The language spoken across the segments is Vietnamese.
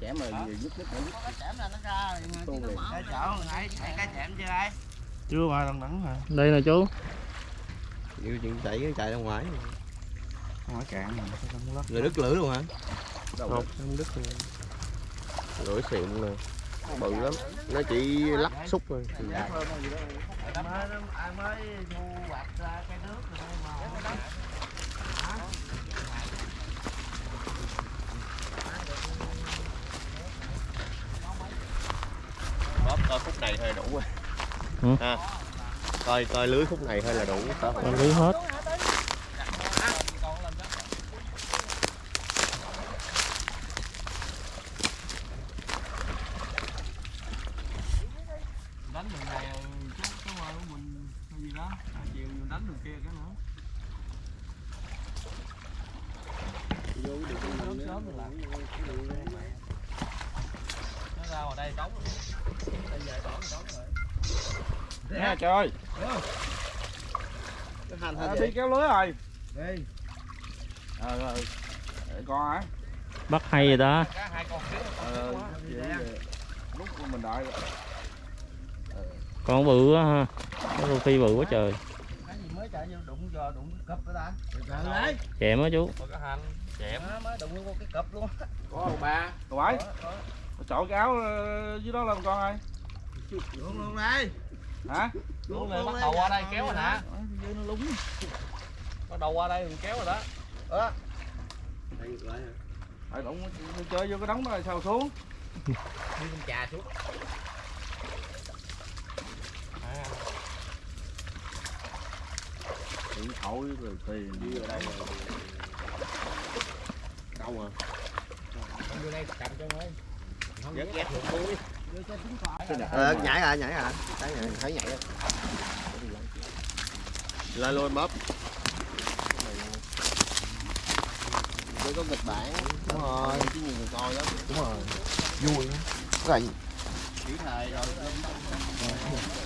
chẻm mà nhức nhức nhức cái chẻm là nó ra Tu chứ nó liền. mở Cái chỗ nãy nãy cái chẻm chưa mà đằng đẵng mà đây nè chú. Chịu chuyện chạy chạy ra ngoài. Ngoài cạn rồi đứt lưỡi luôn hả? Đâu không không đứt luôn lưỡi xịn nè bự lắm. Nó chỉ lắc xúc thôi. Mới nó ai mới thu hoạch ra cái nước rồi mà. Bóp coi khúc này thôi đủ rồi. Ừ. ha coi coi lưới khúc này thôi là đủ. Lưới hết đánh đường này chú chú ơi của mình cái gì đó À, chiều mình đánh đường kia cái nữa sớm sớm rồi làm nó ra ngoài đây đóng đây về đóng đóng rồi trời. À, đi kéo lưới rồi. Đi. ờ ờ để con hả? Bắt hay rồi đó. Cá hai con xíu. Ờ về. lúc mình đợi. Rồi. con bự quá ha. Cái rô phi bự quá trời. Cái gì mới chạy vô đụng giờ đụng cái cặp đó ta. Từ đấy. chèm á chú. Có cá hành. Chẻm Nó mới đụng vô cái cặp luôn. có ông ba rồi bảy chọn cái áo ờ, dưới đó lên con ơi Luôn luôn đây. Hả? Luôn này bắt đầu qua đây kéo rồi nè Ở dưới nó lúng. Bắt đầu qua đây mình kéo rồi đó. Đó. Phải đụng chơi vô cái đống đó rồi sao xuống? Đi con trà xuống. À, điện thoại rồi tiền. Đi ở đây rồi. Đâu không vô đây cầm cho ơi. Không Ghét, ghét ghét. ghét ờ, nhảy à nhảy à thấy nhảy thấy nhảy lên luôn bóp. Mới có kịch bản. Đúng rồi. Chứ nhiều người coi lắm. Đúng rồi. Vui rành chỉ thời rồi. Nãy anh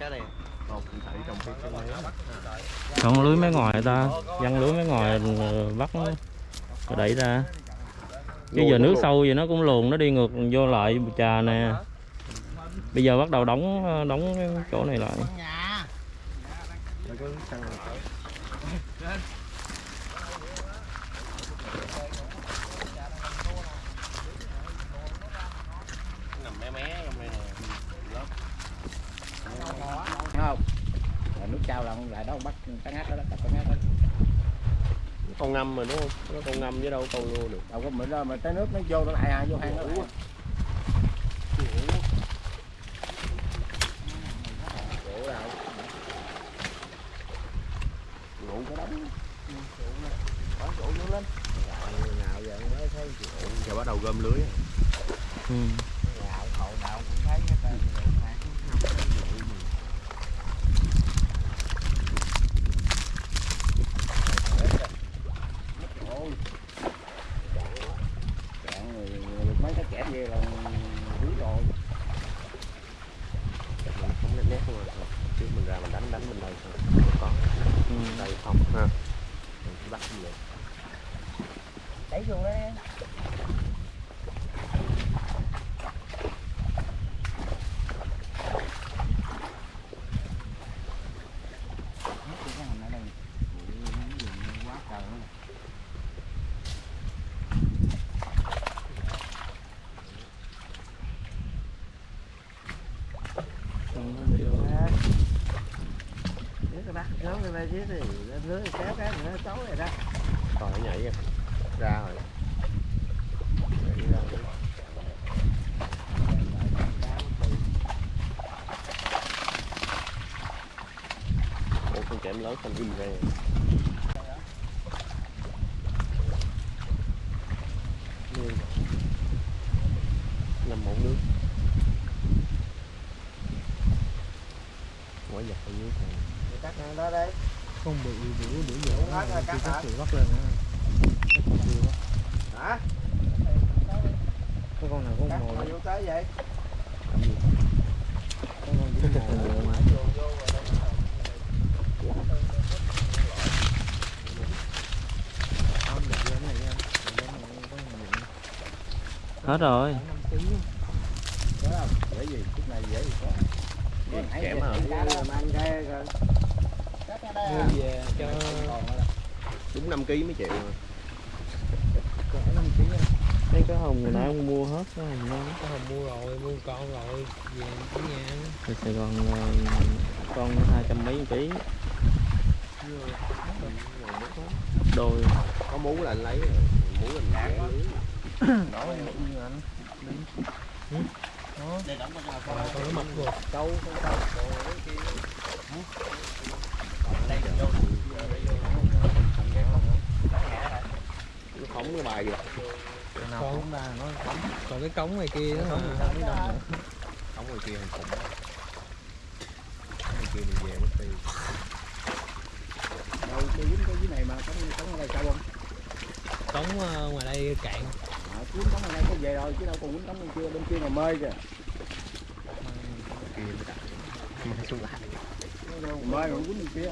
này trong cái con lưới. Mấy ngoài ta. Văng lưới mấy ngoài rồi bắt nó rồi đẩy ra. Chứ giờ nước sâu vậy nó cũng luồn nó đi ngược vô lại trà nè. Bây giờ bắt đầu đóng đóng cái chỗ này lại Nhà. Nó có xăng nằm mé mé trong đây nè không Rồi nước trao là lại đó bắt cá ngát đó đó cá ngát đó con ngâm mà, đúng không? Nó con ngâm với đâu con luôn được. Đâu có, mình ra mà tới nước nó vô, nó lại à vô hang nó lại ngủ cái đống Nào giờ mới thấy giờ bắt đầu gom lưới ừ. Nào hậu nào cũng thấy hết trơn. Đụng này cũng không thấy vụ gì. cạn rồi được mấy cái kẻ về là quý rồi mình không nét nét luôn rồi chứ mình ra mình đánh đánh bên đây thôi không có Ừ. đây không ha mình chỉ bắt như vậy Đẩy vô đấy. quá trời luôn. Dưới cái bắt thì lên lưới kéo cái nữa tối rồi đó. còn nó nhảy kìa ra rồi Nhảy ra rồi. Ủa con chém lớn không im ra Nuôi Nằm một nước Quả giặt ở dưới này Cắt đó đấy. Bự Hết rồi, cắt hả? bắt lên hả có con nào có vô tới vậy có con chỉ mồi hết rồi dễ gì chút này dễ gì có kém rồi Mua về cho đúng 5 kg mấy triệu mà. thấy cái hồng người nào cũng mua hết cái hồng ngon có hồng mua rồi, mua con rồi, về ở nhà. Ở Sài Gòn ờ, con hai trăm mấy một ký. Đôi có muốn là anh lấy muốn là mình vẽ lưới Rồi con nó mập rồi. câu con câu. rồi kia nó phóng cái bài kìa Con còn cái cống này kia đó hả? phóng ngoài kia hàng khủng ngoài kia mình về mất tiền đâu cái dính cái dưới này mà có có ở đây sao không? Cống ờ, ngoài đây cạn. à, cuốn cống ở đây có về rồi chứ đâu còn cuốn cống bên kia bên kia mà mê kìa. Kia đặt. Mới xuống lại. Mê rồi cuốn bên kia.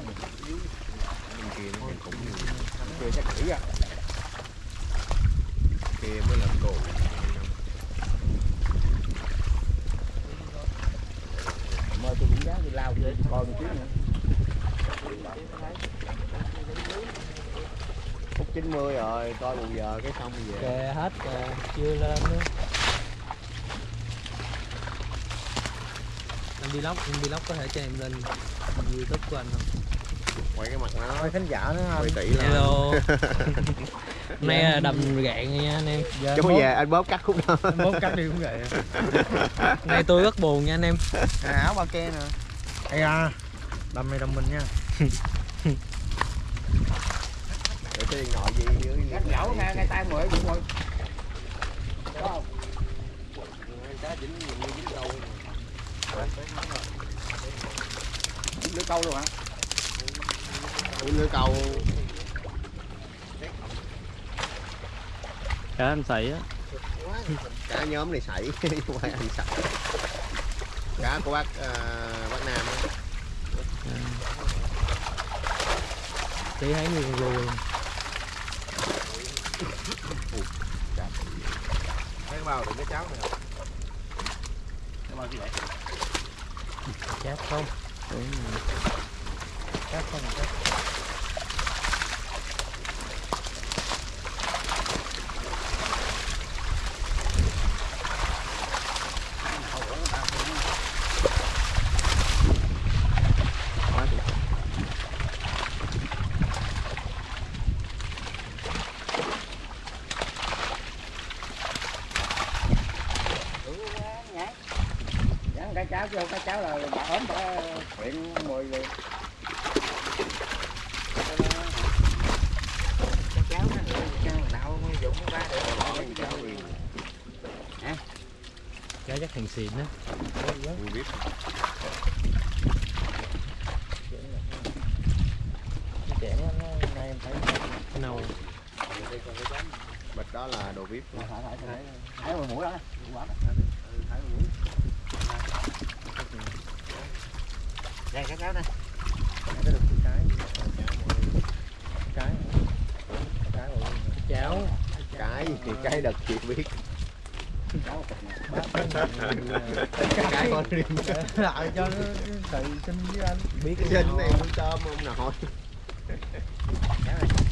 Bên kia nó khủng nhiều kia chắc kỹ à kia mới làm cổ mê tôi cũng giá tôi lao về coi một chút nữa phút 90 rồi coi một giờ cái xong về. Kè hết rồi, chưa lên nữa. Anh vlog, anh vlog có thể cho em lên youtube của anh không? quay cái mặt nó. Khán giả nữa quay kỹ lên Hello Hôm nay là đầm gạn nha anh em. Chứ không về anh bóp cắt khúc đó. Bóp cắt đi cũng vậy. Hôm nay tôi rất buồn nha anh em. À, áo ba ke nè. Ây à đâm này đâm mình nha. Để cái điện thoại gì dưới cắt nhậu nghe ngay tay mười cũng rồi không? Cá dính nhiều như dính câu dính lưỡi câu luôn hả? Lưới câu cá anh xài á. Cả nhóm này sảy quay anh sảy cá của bác ờ, bác nam Chị thấy như con luôn cái bao đựng cái cháo này không? Cái bao gì vậy? Chát không? Cắt không cắt Dán cái cháo vô cái cháo là bà ốm bà quyện mùi rồi cái cháo nó cái nào dụng ra để cái cháo gì Cá chắc hàng xịn á Vui biết chén nó nay em thấy Nâu bịch đó là đồ vip thải thải thải thải vào mũi đó quả đây cái cháo đây cái được cái cái cái rồi Cháo cái thì cái đợt chị biết cháo cái con riêng lại cho nó tự xin với anh. Biết cái này muốn tôm không? nổi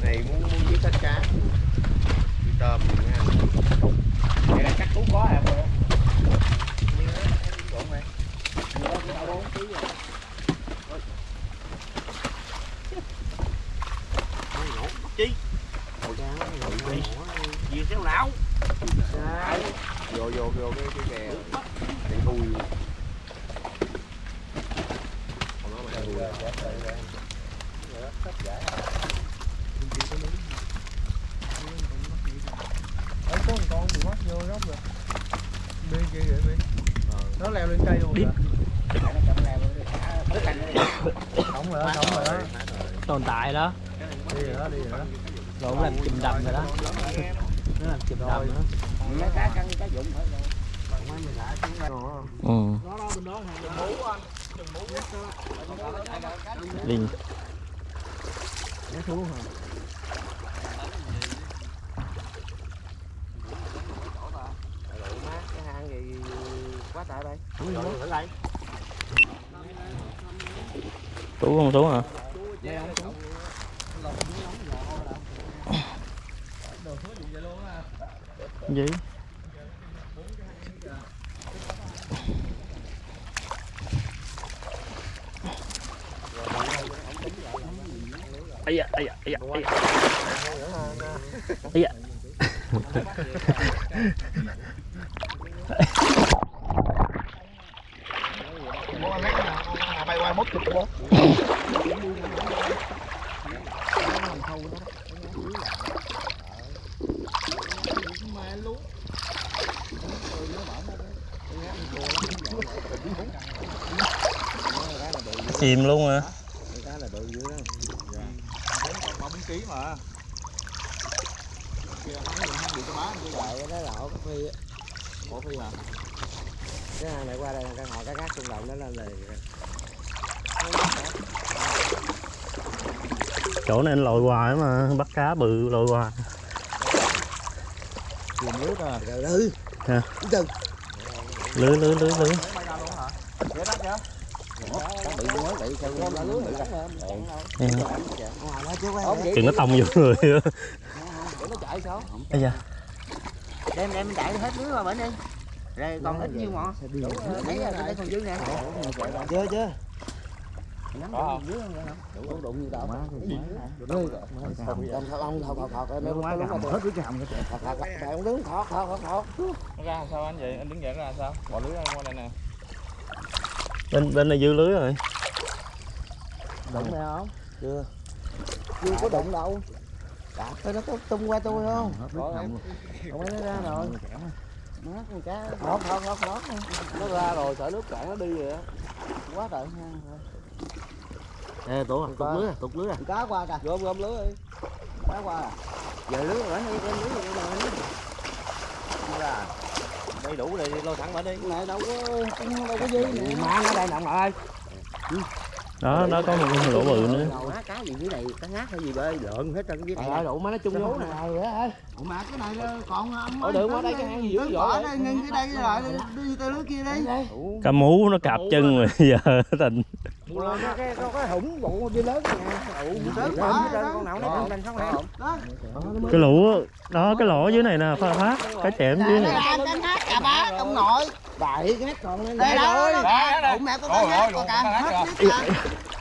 này muốn muốn giết hết cá đi tôm thì mới ăn đây là chắc cũng có à rồi như đó em trộn này như đó cũng bốn ký rồi chi Ôi cá ngồi đi gì xéo não vô vô vô cái cái kè để thui còn nó mà thui Ở có một con bị mất vô góc rồi Đi kia vậy đi Nó leo lên cây luôn rồi Không rồi, không rồi đó tồn tại đó. Đi rồi đó, đi rồi đó. Rồi cũng làm chùm đầm rồi đó. Nó làm chụp đầm nữa. Mấy cá căng cá dụng phải rồi ừ. Linh. Nó xuống hả cái hang gì quá tại đây xuống rồi thử đây tú không tú hả? Gì? ấy da ấy da ấy da ấy da ấy da bay qua mốt chụp bố chìm luôn à cái là bự dữ đó mà kia hắn hắn bị cái cái đó là ổ cái phi phi à cái này qua đây căn hộ cá khác động nó lên liền chỗ này anh lội hoài mà bắt cá bự lội hoài. Chìm nước à lưới. Lưới lưới lưới lưới Ừ. quay chừng nó tông vô người. Để nó chạy sao? Ây da. Đem đem chạy hết lưới qua bển đi. Rồi còn ít nhiêu mọ đây còn dư nè. Chưa chưa nắm được dưới không đủ đụng như tao cầm thọ ông thọ thọ thọ em quá cầm hết cái hầm cái thọ thọ ông đứng thọ thọ nó ra sao anh vậy anh đứng dậy nó ra sao bỏ lưới ra qua đây nè bên bên này dư lưới rồi đụng này không chưa chưa có đụng đâu đạp thôi nó có tung qua tôi không không nó ra rồi mát con cá thọ thọ thọ nó ra rồi sợ nước cạn nó đi rồi á quá trời hang rồi Ê, tụt à, tụt lưới à, tụt lưới à. Cá qua kìa. Gom gom lưới đi. Cá qua à. giờ lưới rồi đi đem lưới rồi đây Ra. đây đủ rồi lôi thẳng bển đi Này đâu có đâu có dư nè. má nó đây nằm lại đó đó có một cái lỗ bự nữa má cá gì dưới này cá ngát hay gì bơi lợn hết trơn dưới Trời này ơi, đủ má nó chung Cái hố nè. Rồi ơi. Ủa mà cái này nó còn âm Ở đường qua đây cái hang gì dữ dội đây ngưng cái đây rồi đi tới lưới kia đi. cá mú nó cạp chân rồi giờ tình có cái có cái hủng bụ đi lớn nè. Ủ lớn đó. con nào nó lên xong nè Đó. cái lũ đó cái lỗ dưới này nè phát phát cái chẻm dưới này. Anh đánh hát cà bá ông nội. bảy cái còn lên. Đây đó. Ủa mẹ có Ôi, cái hát ôi, cả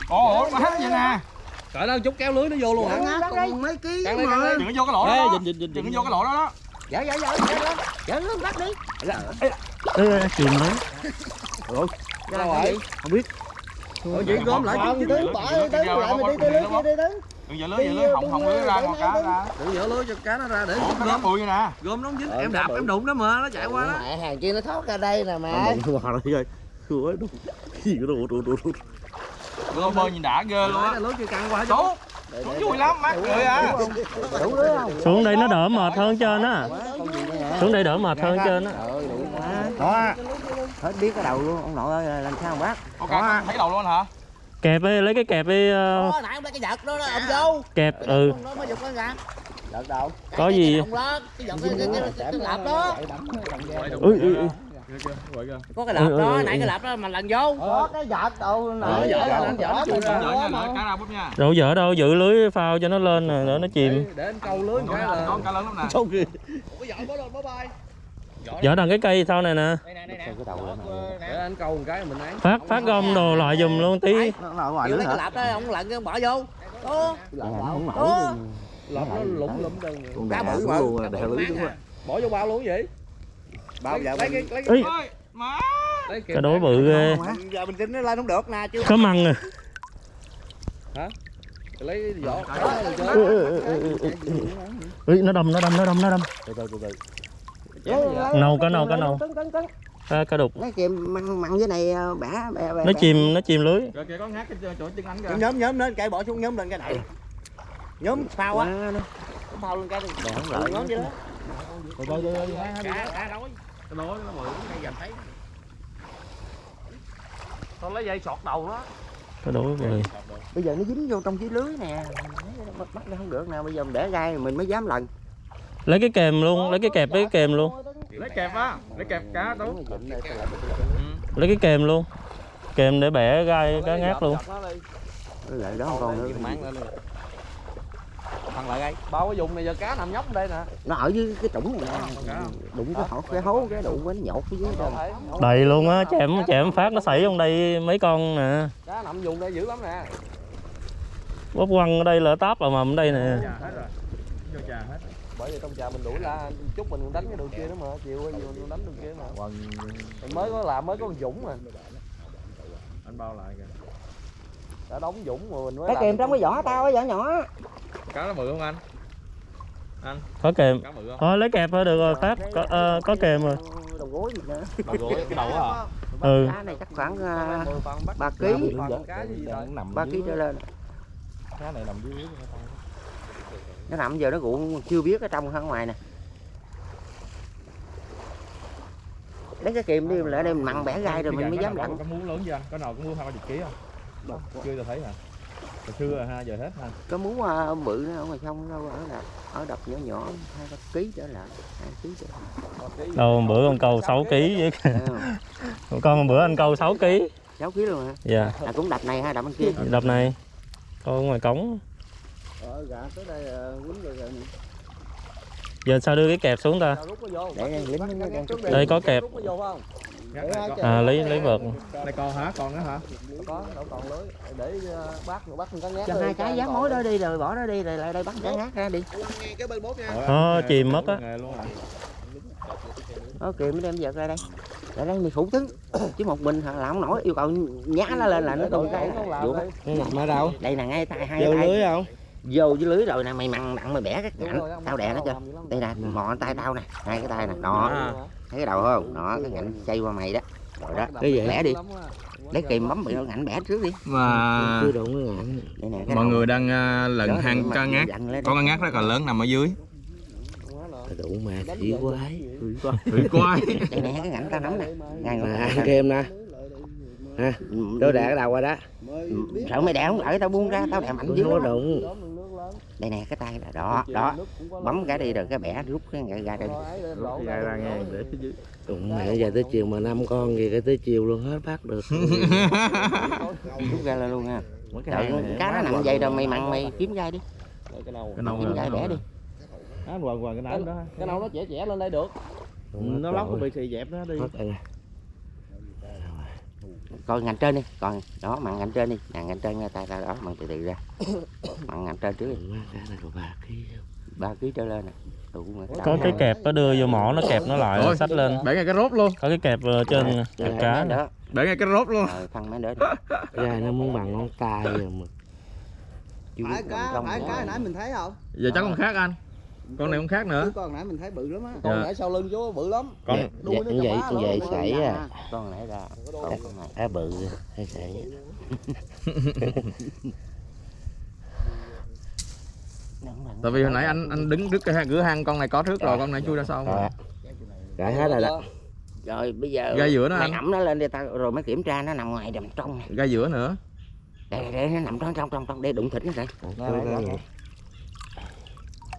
ồ mà hát vậy nè? Trời ơi chút kéo lưới nó vô luôn hả? còn mấy ký đừng có vô cái lỗ đó. Đừng có vô cái lỗ đó đó. Dở dở dở dở dở Dở lưới bắt đi. Ê, ê, chìm đấy Cái đâu rồi? Không biết. Ủa vậy gom lại chứ đứng bỏ đi tới lại mình đi tới lưới kia đi tới. đừng giờ lưới giờ lưới hỏng hỏng lưới ra con cá ra Đừng dở lưới cho cá nó ra để ủa cá bụi nè. Gom nó dính em đạp em đụng nó mà nó chạy qua đó. Mẹ hàng kia nó thoát ra đây nè mẹ. lưới bơi nhìn đã ghê luôn á. Lưới chưa căng qua chứ vui lắm mát cười à Đủ lưới không? xuống đây nó đỡ mệt hơn trên á. Gì đây xuống đây đỡ mệt hơn trên á. Đó hết biết cái đầu luôn. Ông nội ơi làm sao mà bác? Ok thấy đầu luôn hả? Kẹp đi lấy cái kẹp đi ờ, Đó, nãy ông lấy cái giật đó đó, ông vô. kẹp ừ. Nó mới giật con ra. Giật đâu? có gì? Ông cái giật cái lạp đó. ui ui ui. Có cái Ừ, lạp ừ, đó ừ, nãy ừ. cái lạp đó mà lần vô. Có cái giật đâu. Ờ, cá ra bút nha. Đâu dở đâu giữ lưới phao cho nó lên đỡ nó chìm. Để anh câu lưới cái là con cá lớn lắm nè Dở đằng cái cây sau này nè. Đây nè đây nè. để anh câu một cái mình ấy phát phát gom đồ lại giùm luôn tí. Nó ở ngoài Giữ nữa lấy cái hả? lạp đó ông lặn cái ông bỏ vô. Đó nó lụm cá bự mà à, lưới đúng à. rồi. bỏ vô bao luôn vậy? Bao giờ lấy cái lấy cái Ê, ơi má. Lấy cái đối bự ghê. giờ mình tính nó lên không được nè chứ có măng nè lấy cái vỏ nó đâm nó đâm nó đâm nó đâm. Từ từ từ từ. Nâu cá nâu cá nâu. cấn, cấn. cá, cá đục. Lấy kìm mặn mặn dưới này bẻ bẻ bẻ. nó chìm nó chìm lưới. Kìa kìa con hát cái chỗ chân anh kìa. Nhóm nhóm lên cây bỏ xuống nhóm lên cái này. Nhóm phao á? Phao lên cái đi. Bẻ không lại. nhóm chứ đó. Rồi rồi rồi rồi, cá cá đói. Cái đó nó mượn đây giờ thấy. Tao lấy dây sọt đầu nó cái rồi bây giờ nó dính vô trong cái lưới nè. Bắt nó không được nào bây giờ mình để gai mình mới dám lần lấy cái kèm luôn lấy cái kẹp lấy cái kèm luôn. Lấy kẹp á lấy kẹp cá tú. Lấy cái kèm luôn. Kèm để bẻ gai cá ngát luôn. Lại đó con nữa. Thằng lại đây. Bao cái vùng này giờ cá nằm nhóc đây nè. Nó ở dưới cái trũng này đụng cái hổ cái hố cái đụng cái nhột phía dưới đó. Đầy luôn á chém chém phát nó xảy trong đây mấy con nè. Cá nằm vùng đây dữ lắm nè. Bóp quăng ở đây là táp vào mầm ở đây nè rồi bởi vì trong trà mình đuổi ra chút mình còn đánh cái đường kia nữa mà chiều qua chiều mình đánh đường kia mà. Mình mới có làm mới có con dũng mà. Anh bao lại kìa. Đã đóng dũng mà mình mới cái kìm trong cái vỏ tao cái vỏ nhỏ. Cá nó bự không anh? Có kèm. Cá bự không? Thôi lấy kẹp thôi được rồi phát có, ờ, có kèm rồi. Đầu gối gì nữa. Đầu gối cái đầu hả ừ. Cá này chắc khoảng à, bắt ba ký gì rồi ba ký trở lên. Cá này nằm dưới nó nằm giờ nó cũng chưa biết ở trong hay ở ngoài nè. Lấy cái kìm đi lại đây mình mặn bẻ gai rồi mình mới dám lặn. có muốn lớn chưa? Anh có nào có mua hai ba chục ký không? Chưa tôi thấy hả? Hồi xưa rồi ha giờ hết ha. Có muốn à, bự nó ở ngoài sông đâu ở đập ở đập nhỏ nhỏ hai ba ký trở lại hai ký trở lại. Đâu bữa con câu 6 kg với con bữa anh câu 6 kg sáu ký luôn hả? Dạ. À, cũng đập này ha đập bên kia. Đập này. Câu ngoài cống ờ gà tới đây quýnh rồi rồi giờ sao đưa cái kẹp xuống ta? Rút nó vô để đây Đây có. kẹp. à lấy lấy vợt. Đây con hả? Con nữa hả? Có đâu còn lưới. Để ờ, bắt bắt con cá ngát cho hai cái còn mối lưới. đó đi. rồi bỏ nó đi rồi lại đây bắt cá ngát ra đi. Cái bên bốt nha. Ờ, chìm mất á. nó kìm nó đem vợt ra đây. Lại đây mình thủ tướng. Chứ một mình là không nổi yêu cầu nhá nó lên là nó tung cái. làm vụ ở đâu đây là ngay tay hai tay. không vô dưới lưới rồi nè mày mặn mặn mày bẻ cái ngạnh tao đè nó chưa đây nè mò tay tao nè hai cái tay nè đó. Thấy cái đầu không? Đó cái ngạnh chay qua mày đó. Rồi đó. Cái gì? Bẻ đi. Lấy kìm bấm bị nó ngạnh bẻ trước đi. Mà chưa đụng cái ngạnh đây nè mọi người đang à, lần hang cá ngát. có cá ngát rất là lớn nằm ở dưới. Đụng mà khỉ quái. Hủy quái. đây nè cái ngạnh tao nắm nè. Ngay À, ngồi ăn kem nè. Ha tôi đè cái đầu qua đó. Sợ mày đè không? Ở tao buông ra tao đè mạnh dữ nó đụng đây nè cái tay là đó đó bấm cái đi rồi cái bẻ rút cái ra đây ra ra nghe để phía dưới. Đụng mẹ giờ tới chiều mà năm con gì cái tới chiều luôn hết bắt được. Rút ra lên luôn nha Đợi, cá nó nằm vậy rồi mày mặn mày kiếm gai đi. Cái nâu. Cái nâu kiếm gai bẻ đi. á quần quần cái nãy đó. Cái nào nó trẻ trẻ lên đây được. Nó lóc bị xì dẹp nó đi coi ngành trên đi còn đó mặn ngành trên đi. Nè ngành trên ngay tay tao đó mặn từ từ ra. Mặn ngành trên trước đi. Má cá này có ba ký ba ký trở lên nè. Có cái kẹp nó đưa vô mỏ nó kẹp nó lại Ôi. xách lên. bẻ ngay cái rốt luôn. Có cái kẹp ờ, trên Rồi, kẹp cá đó. Bẻ ngay cái rốt luôn. Rồi phân mấy đứa ra nó muốn bằng ngón tay rồi mà. Phải cá phải cá nãy mình thấy không? Giờ chắc con khác anh con này con khác nữa. Con hồi nãy mình thấy bự lắm á. Dạ. con nãy sau lưng chú bự lắm. Con Đuôi nó vậy vậy vậy sảy à con nãy ra Có Đây, đôi. con này á bự hay sảy tại vì hồi nãy anh anh đứng trước cái cửa hang con này có trước rồi con này chui ra sau rồi rồi hết rồi đó. Rồi bây giờ Gai giữa nó anh. ẩm nó lên đi tao. Rồi mới kiểm tra nó nằm ngoài đầm trong ra giữa nữa. Đây, đây nó nằm trong trong trong trong đây đụng thịt nó đây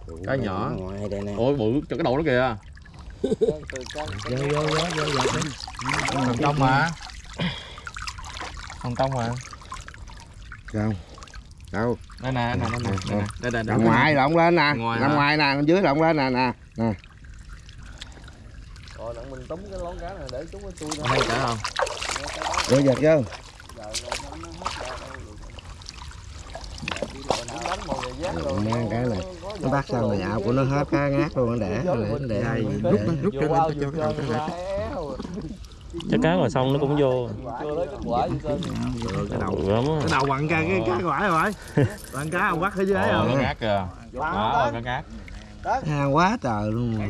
Rồi. cái nhỏ. ngoài đây nè. Ôi bự cho cái đầu nó kìa. Vô vô vô vô vô hồng kông mà. Hồng kông mà. Không đâu? Đây nè đây nè đây nè đây nè. Đây nằm ngoài lộn lên nè. Ngoài nằm ngoài nè dưới lộn lên nè nè nè. Rồi đặng mình túm cái lón cá này để chúng nó chui ra. Đây cả không? Vô giật vô rồi mang cái này. Nó bắt xong rồi ảo của nó hết cá ngát luôn nó để nó để để- rút rút cho lên cho cái đầu cái ra éo. chắc cá ngoài sông nó cũng vô. Cái đầu. Cái đầu bằng cái cái cái quả rồi. Bằng cá ông bắt ở dưới ấy không cái ngát kìa. Cái ngát. Hàng quá trời luôn mà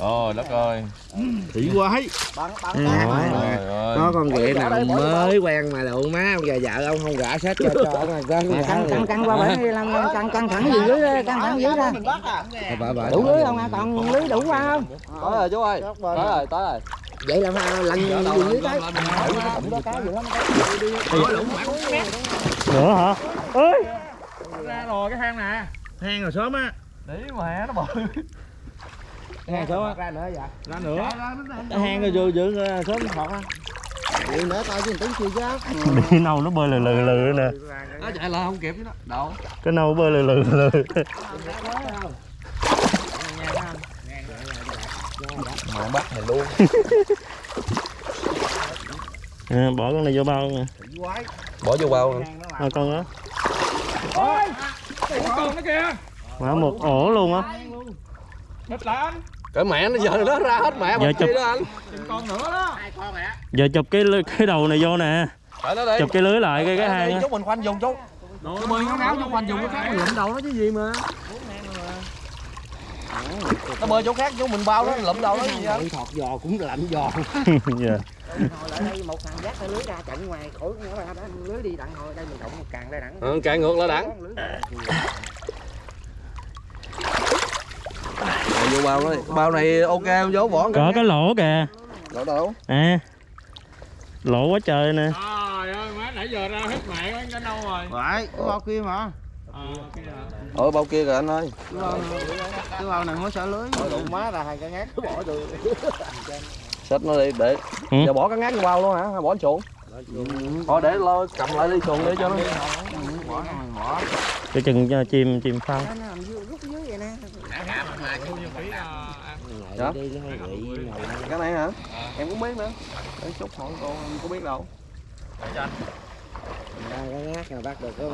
này Trời đất ơi. Thị quái Bắn bắn Ừ. bắn. Trời ơi. có con ghẹ nào mới quen mà đụng má ông giờ vợ ông không gã sách cho cho ông con Nè, căng căng căng qua bển đi làm căng căng thẳng dưới dưới ra, căng thẳng dưới ra. Mình bắt à bà bà đủ lưới không à còn lưới đủ qua không? Tới rồi chú ơi. Tới rồi tới rồi. Vậy là lần gì dưới tới? Gì nữa hả? Ơi Ra rồi cái hang nè. hang rồi sớm á. Đi mà nó bự hang sớm á Ra nữa dạ Ra nữa. cái hang rồi vừa vừa sớm học á Đi nữa tao chứ tính chưa chứ đi nâu nó bơi lừ lừ lừ nè nó chạy lại không kịp chứ đâu cái nâu bơi lừ lừ lừ mà bắt mày luôn à, bỏ con này vô bao nè bỏ vô bao à, con đó Con nó kìa. mà một ổ luôn á Bịt lại anh. Cái mẹ nó giờ nó ra hết mẹ Giờ chụp. đó anh. Con nữa đó. giờ chụp cái lưới- cái đầu này vô nè. Nó chụp cái lưới lại cái cái hang á chú mình khoanh dùng chú cái bơi ngáo ngáo chú khoanh dùng cái khác mình lụm đầu nó chứ gì mà. Nó bơi chỗ khác chú mình bao nó lụm đầu nó gì vậy? Thọt giò cũng lạnh giò. Dạ. Hồi lại đây một thằng dắt cái lưới ra chặn ngoài khỏi nữa ra đó lưới đi đặng hồi đây mình động một càng ra đặng ừ, cài ngược lại đẳng Rồi vô bao đó bao này ok không? Dấu vỏ có cái lỗ kìa. Lỗ đâu? À lỗ quá trời nè. Trời ơi, má nãy giờ ra hết mẹ cái đâu rồi. Phải. Bao kia mà Ờ, ở bao kia rồi anh ơi. Cái bao này mới xả lưới. Đụng má ra hai cái ngát. Nó bỏ tôi xách nó đi để Ừ. giờ bỏ cái ngát vô bao luôn hả? Hay bỏ chuồng. Thôi để lo cầm lại đi xuồng để cho nó. Cái chừng chim chim phân bị cái này hả? Em cũng biết nữa. Để chút hỏi cô em có biết đâu.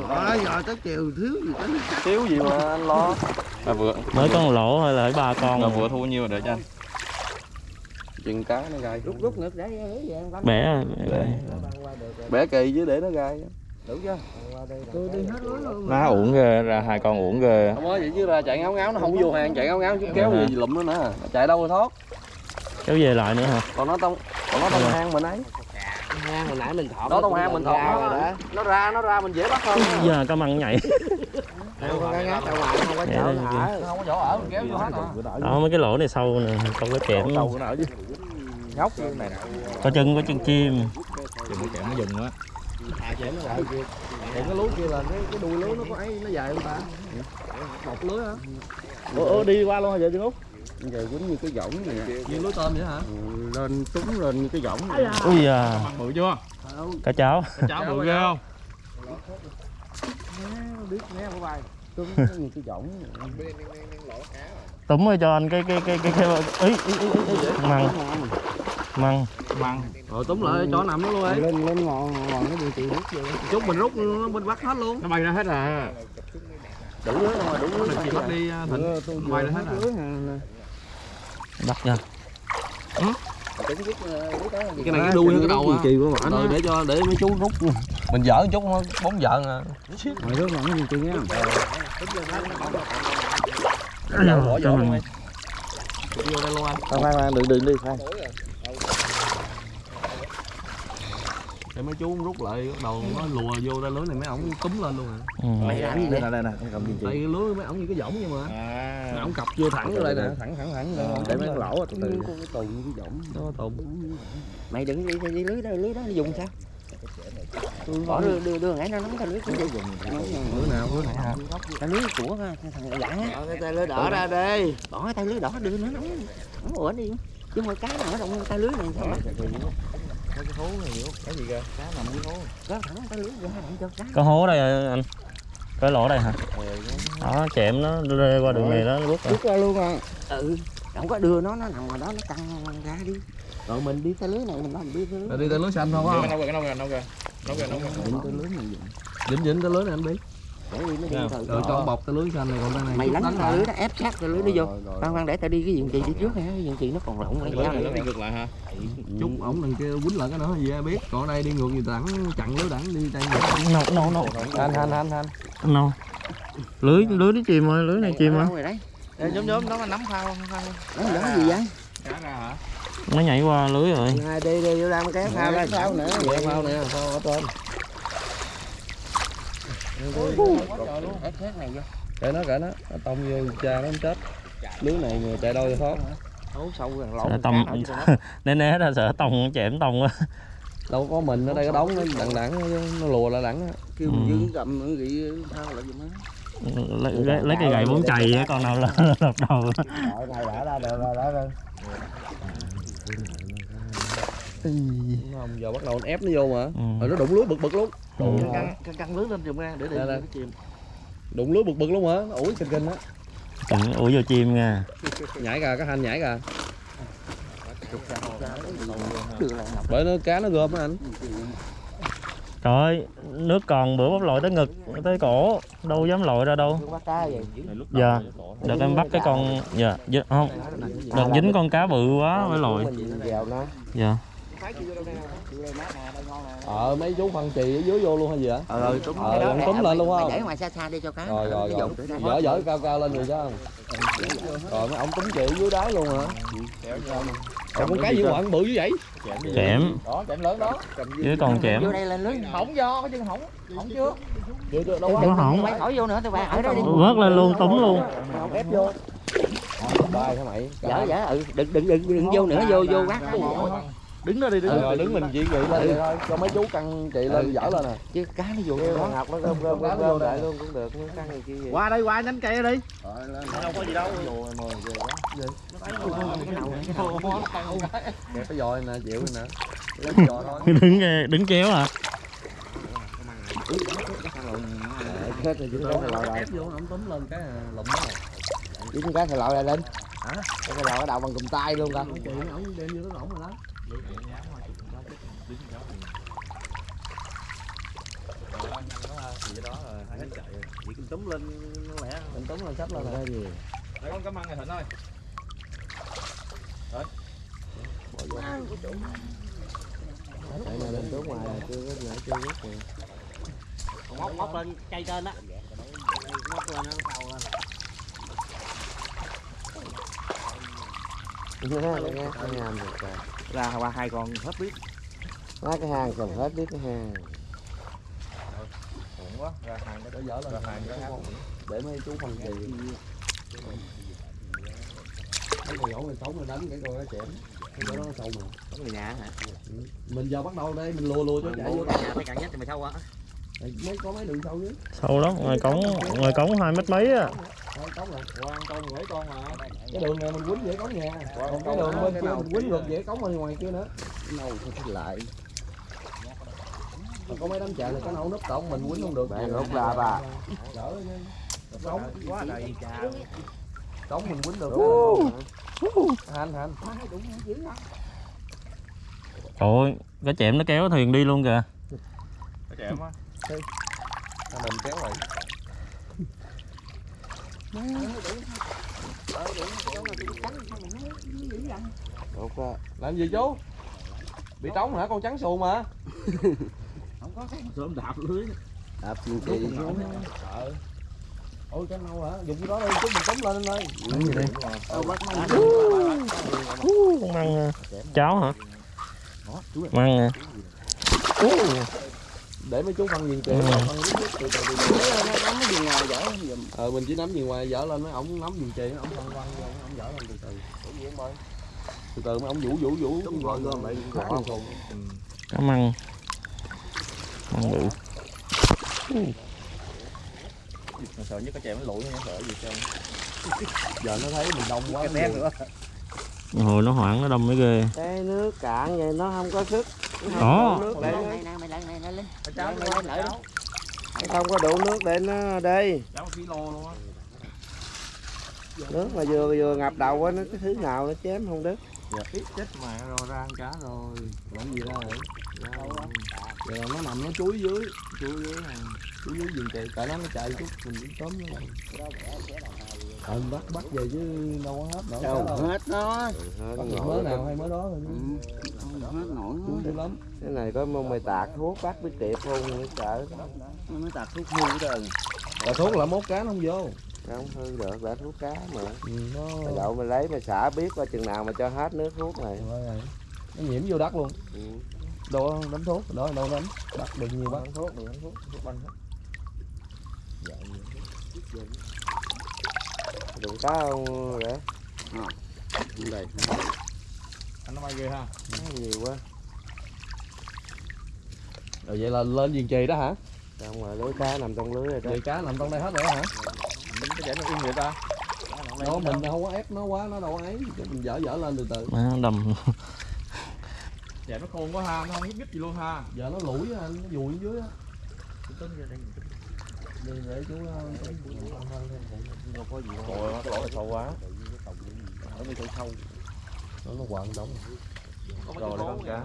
Đó giờ tới chiều thiếu gì tới thiếu gì mà anh lo? Là vừa mới một lỗ thôi là ba con. là vừa thu nhiêu rồi để cho anh. chừng cá nó gai. Rút rút ngược để bẻ. Bẻ. bẻ kỳ chứ để nó gai đủ chưa? Tôi đi hết luôn Má uổng ghê, ra hai con uổng ghê. không có vậy chứ ra chạy ngáo ngáo nó không vô hàng chạy ngáo ngáo chứ kéo gì lụm nó nữa. Nó chạy đâu rồi thoát? Kéo về lại nữa hả? Còn nó tông còn nó tông hang mình ấy. Hang hồi nãy mình thọt đó tông hang mình thọt nó, đó. nó ra nó ra mình dễ bắt hơn. Giờ cá măng nhảy. Không có Dạ, chỗ dạ. thở nó không có chỗ ở mình kéo vô hết à đó mấy cái lỗ này sâu nè không có chẹm Sâu nữa chứ. Nhóc như này nè. có chân có chân chim. Cái kẹm nó dừng á. còn cái lưới kia là cái, cái đuôi lưới nó có ấy nó dài không ta? Một lưới hả? Ủa, ủa đi qua luôn hả vậy chứ út? Giờ quýnh như cái võng này nè. Như lưới tôm vậy hả? Ừ, Lên trúng lên như cái võng này ui à Bự chưa? cá cháo. Cái cháo bự ghê không? Biết nghe của bài Trúng như cái võng túm rồi cho anh cái cái cái cái cái ý, ý, ý, ý. măng măng. Măng. rồi túm lại chỗ nằm nó luôn ấy. Lên lên ngọn ngọn nó bị chịu hút vô chút mình rút nó mình bắt hết luôn. Nó bay ra hết à. đủ lưới mà đủ lưới Mình chỉ bắt đi à, Thịnh. Bay ra hết à. nè bắt ra cái này cái đuôi cái đầu à kỳ của bạn rồi để cho để mấy chú rút mình dở chút bóng giận à Rồi đó bạn gì kỳ nha bỏ luôn đi vô đây luôn anh. Khoan khoan khoan đừng đừng đi khoan để mấy chú rút lại bắt đầu nó lùa vô tay lưới này mấy ổng túm lên luôn à. Ừ. mày làm gì Đây nè đây nè cầm tại cái lưới mấy ổng như cái võng vậy mà. À. mấy ổng cặp vô thẳng vô đây nè. Thẳng thẳng thẳng đây để mấy cái lỗ từ từ. Có cái tù như cái võng. Nó tù mày đừng đi đi lưới đó lưới đó dùng sao? Bỏ đưa đưa đưa ngay nó nắm cái lưới của dùng lưới nào? lưới hả cái lưới của thằng dạng á. Cái tay lưới đỏ ra đi. Bỏ cái tay lưới đỏ đưa nó nắm nó ủa đi. Chứ mà cá nào ở trong tay lưới này sao Cái gì kìa? có thẳng tay lưới ra cho cá. Có hố đây anh. Cái lỗ đây hả? Đó chẹm nó rê qua đường này nó rút rồi rút ra luôn à. Ừ không có đưa nó nó nằm ngoài đó nó căng ra đi. Rồi mình đi tay lưới này mình làm đi tay lưới. Đi tay lưới xanh không Cái không? nâu kìa, cái nâu kìa, nâu kìa. Nâu kìa, nâu kìa. Đừng tới lưới này. Dính dính tay lưới này anh đi để đi nó đi từ rồi cho bọc tay lưới xanh này còn tay này mày lánh lưới đó ép sát tay lưới nó vô. Khoan khoan để tao đi cái giường chị đi trước ha cái giường chị nó còn rộng Cái cái lưới này nó đi ngược lại hả? chút ổng đằng kia quýnh lại cái nữa gì ai biết. Còn ở đây đi ngược gì đẳng chặn lưới đẳng đi tay ngược nâu nâu nâu anh anh anh anh. Nâu lưới lưới nó chìm rồi lưới này chìm rồi nhóm nhóm nó nắm phao phao Nó giống gì vậy? nó nhảy qua lưới rồi. Hai đi đi vô đang kéo phao đây Phao nữa. Dạ, phao nè phao ở trên Kệ nó kệ nó nó tông vô cha nó không chết. Lưới này người chạy đôi thoát. Hố sâu gần lỗ sợ tông né né ra sợ tông chém tông á đâu có mình ở đây có đóng nó đặng đặng nó lùa lại đặng kêu Ừ. mình dương cầm nó gị phao lại giùm lấy, lấy, lấy cái gậy bốn chày con nào là lật đầu. Rồi đã ra được rồi đã rồi không? Giờ bắt đầu nó ép nó vô mà. Ừ. rồi nó đụng lưới bực bực luôn Ừ. căng căng căng lưới lên giùm ra để đây. cái chìm. Đụng lưới bực bực luôn hả? Nó ủi kinh kinh á. Chừng ủi vô chim nha. Nhảy kìa cái hành nhảy ngọc. bởi nó cá nó gom á anh. Trời ơi nước còn bữa bắp lội tới ngực tới cổ. Đâu dám lội ra đâu. Dạ. Đợt em bắt cái con dạ dính- không. Đợt dính con cá bự quá mới lội. Nó. dạ ờ mấy chú phân trì ở dưới vô luôn hay gì hả ờ rồi đúng ờ túm lên luôn Mày không? để ngoài xa xa đi cho cá. rồi rồi rồi. dở dở cao cao lên rồi sao rồi mấy ông túm chị dưới đáy luôn hả? Còn con cá gì quặng bự như vậy? Chẻm đó chạm lớn đó. Với con chẻm Vô đây lên lưới. hỏng do có chân hỏng hỏng chưa? Chưa chưa đâu Đừng hỏng Mày khỏi vô nữa tụi bạn ở đây đi. vớt lên luôn túm luôn. Không ép vô. Bài hả mày? Dở dở ừ đừng đừng đừng đừng vô nữa vô vô quát. Đứng đó đi đứng Ừ, rồi đứng mình chỉ chị lên vậy thôi cho mấy chú căng chị lên dở lên nè Chứ cá nó vô Kêu đó. ngọc nó gom gom gom gom lại luôn cũng được nó căng gì kia qua đây qua nhánh cây đi. Đâu có gì đâu. Kẹp cái dòi nè chịu nè đứng đứng kéo à chết rồi cái túm lên cái lụm nó Chứ con cá thầy lội lại lên. Hả? Cái lội cái đầu bằng cùm tay luôn chị ổng đem vô nó ổng rồi đó chỉ túm lên nó lẻ mình túm lên sắp lên rồi gì Để con cảm ơn này Thịnh ơi. Đấy Bỏ vô tại này lên xuống ngoài là chưa có nhảy chưa biết rồi móc móc lên cây trên á móc lên nó cầu lên nghe nghe cái hang được rồi ra qua hai con hết biết. Má cái hang còn hết biết cái hang Ổn quá, ra hàng để dở lên. Hàng cái để mấy chú phân trì cái người ổng người sống mình đánh cái con cái chém. Cái đó nó sâu mà. Có người nhà hả? mình giờ bắt đầu đây mình lùa lùa cho chạy vô nhà phải cạn nhất thì mày sâu á. Mấy có mấy đường sâu chứ sâu lắm ngoài cống ngoài cống hai mét mấy á. Cống là Quan con mấy con mà. cái đường này mình quýnh dễ cống nhà? Còn cái đường bên kia mình quýnh ngược dễ cống bên ngoài kia nữa. Nâu thôi lại. Còn có mấy đám chợ này cái nấu núp cổng mình quýnh không được. Bạn rút ra bà. Đỡ cống quá đầy cống mình quýnh được. Hành hành trời ơi cái chẻm nó kéo thuyền đi luôn kìa. Cái chém á. Mình kéo lại Đột ra. làm gì chú? Bị trống hả? Con trắng xù mà. Sớm đạp lưới. Đạp nhiều kỳ sợ ôi cái nâu hả? Dùng cái đó đi chút mình tóm lên anh ơi. Con măng à. cháo hả? Măng à. Để mấy chú phân viên kìa. Ừ. nắm cái gì ngoài dở giùm ờ mình chỉ nắm gì ngoài dở lên mấy ổng nắm viên chì ổng phân quăng vô ổng dở lên từ từ. Từ từ mấy ổng vũ vũ vũ. Đúng rồi, gom lại. Xù. cá măng măng bự sợ nhất cái chém nó lụi nó sợ gì trơn. giờ nó thấy mình đông quá. Cái bé nữa hồi nó hoảng nó đâm mới ghê. Cái nước cạn vậy nó không có sức. Đó. Không có đủ nước để nó đi. Nước mà vừa vừa ngập đầu á nó cái thứ nào nó chém không đứt. Chết mà rồi ra ăn cá rồi. Làm gì ra vậy? Giờ nó nằm nó chuối dưới chuối dưới chuối dưới vườn kì tại nó nó chạy chút mình cũng tóm nó lại ờ bắt bắt về chứ đâu có hết nổi đâu hết nó bắt được mớ nào hay mớ đó thôi chứ. Không hết nổi lắm. Cái này có mong mày tạt thuốc bắt với tiệp không nữa sợ. Nó mới tạt thuốc hưu hết rồi tạt thuốc là mốt cá nó không vô. Không hư được đã thuốc cá mà. Ừ, nó Mày đậu mày lấy mày xả biết qua chừng nào mà cho hết nước thuốc này. Rồi rồi. nó nhiễm vô đất luôn. Ừ. đâu đánh thuốc đó đâu đánh bắt được nhiều bắt. Bắn thuốc, đừng bắn thuốc, thuốc bắn hết. Đừng cá không để đây Anh nó bay ghê ha. nó nhiều quá. Rồi vậy là lên giường chì đó hả? Xong rồi lưới cá nằm trong lưới rồi đó. Cá nằm trong đây hết rồi đó hả? Cái chảy nó im vậy ta. đó mình không có ép nó quá nó đâu ấy. Chứ mình dở dở lên từ từ. Má, đầm. Dạ nó khôn quá ha, nó không gít gì luôn ha. giờ nó lủi á. Anh nó vùi ở dưới á để chú ờ, Trời ơi, lỗ sâu quá. nó nó quặn đóng Rồi con cá.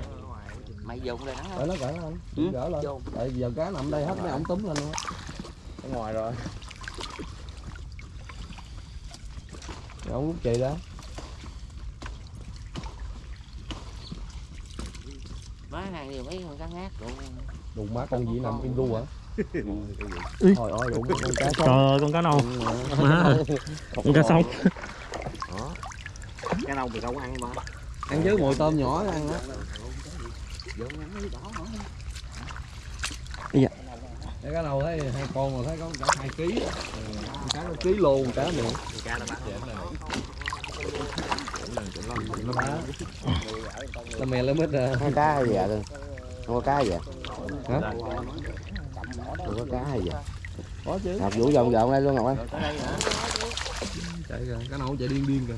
mày dùng đây nó để nó gỡ anh Ừ, gỡ lên tại giờ cá nằm đây hết mấy ổng túm lên luôn Ở ngoài rồi. ông ổng rút chì đó má hàng nhiều mấy con cá ngát luôn đụng má con gì nằm im ru hả Thôi ơi đụng con cá trời sống ơi con cá nâu. Má con cá sông cái đâu mình đâu có ăn mà. Ăn với mồi tôm nhỏ ăn á. Dạ. cái cá nào thấy hai con mà thấy có cả hai ký. Á. Con cá nó ký con cá nữa cá nó bán nó bá là mè lên mít à Có cá gì vậy? Luôn không có cá gì vậy? Hả không có cá hay vậy? Có chứ. Ngọc vũ vòng vòng đây luôn ngọc ơi. Chạy kìa cá nào cũng chạy điên điên kìa.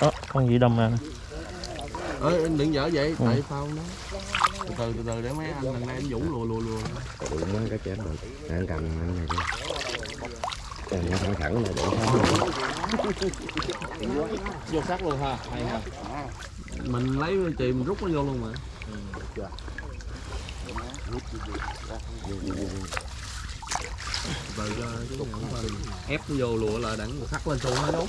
Đó, con gì đầm nè ơi anh đừng dở vậy? Tại sao nó từ từ từ từ để mấy anh lần này anh vũ lùa lùa lùa. Đụng nó cái chén rồi. Anh cầm anh này đi Cầm nó thẳng thẳng này để Vô sắc luôn ha. Hay ha. mình lấy chì mình rút nó vô luôn mà phải mình ép nó vô lùa là đặng sắt lên xuồng hết đúng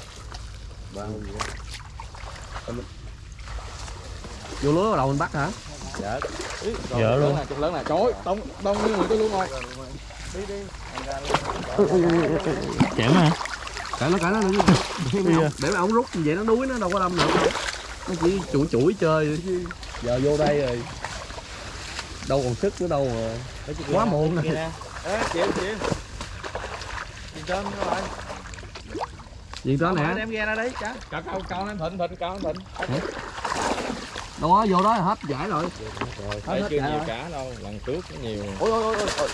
vô lúa bắt đầu mình bắt hả Dạ. Dạ rồi, luôn. Lớn chục lớn nè. Trời ơi, đông đông như người tôi luôn rồi. Chém hả? Cãi nó cãi nó đừng để mà ông rút vậy nó đuối nó đâu có đâm được. Đâu nó chỉ chuỗi chuỗi chơi giờ vô đây rồi. Đâu còn sức nữa đâu mà. Quá muộn rồi. Ê, chịu chịu. Chịu trên nữa rồi. gì đó nè Đem ghe ra đấy, cá. Cao cao cao lên thịnh thịnh cao lên thịnh. Đó vô đó là hết giải rồi. Thấy hết chưa giải nhiều rồi. cá đâu, lần trước có nhiều. ôi ôi ôi ôi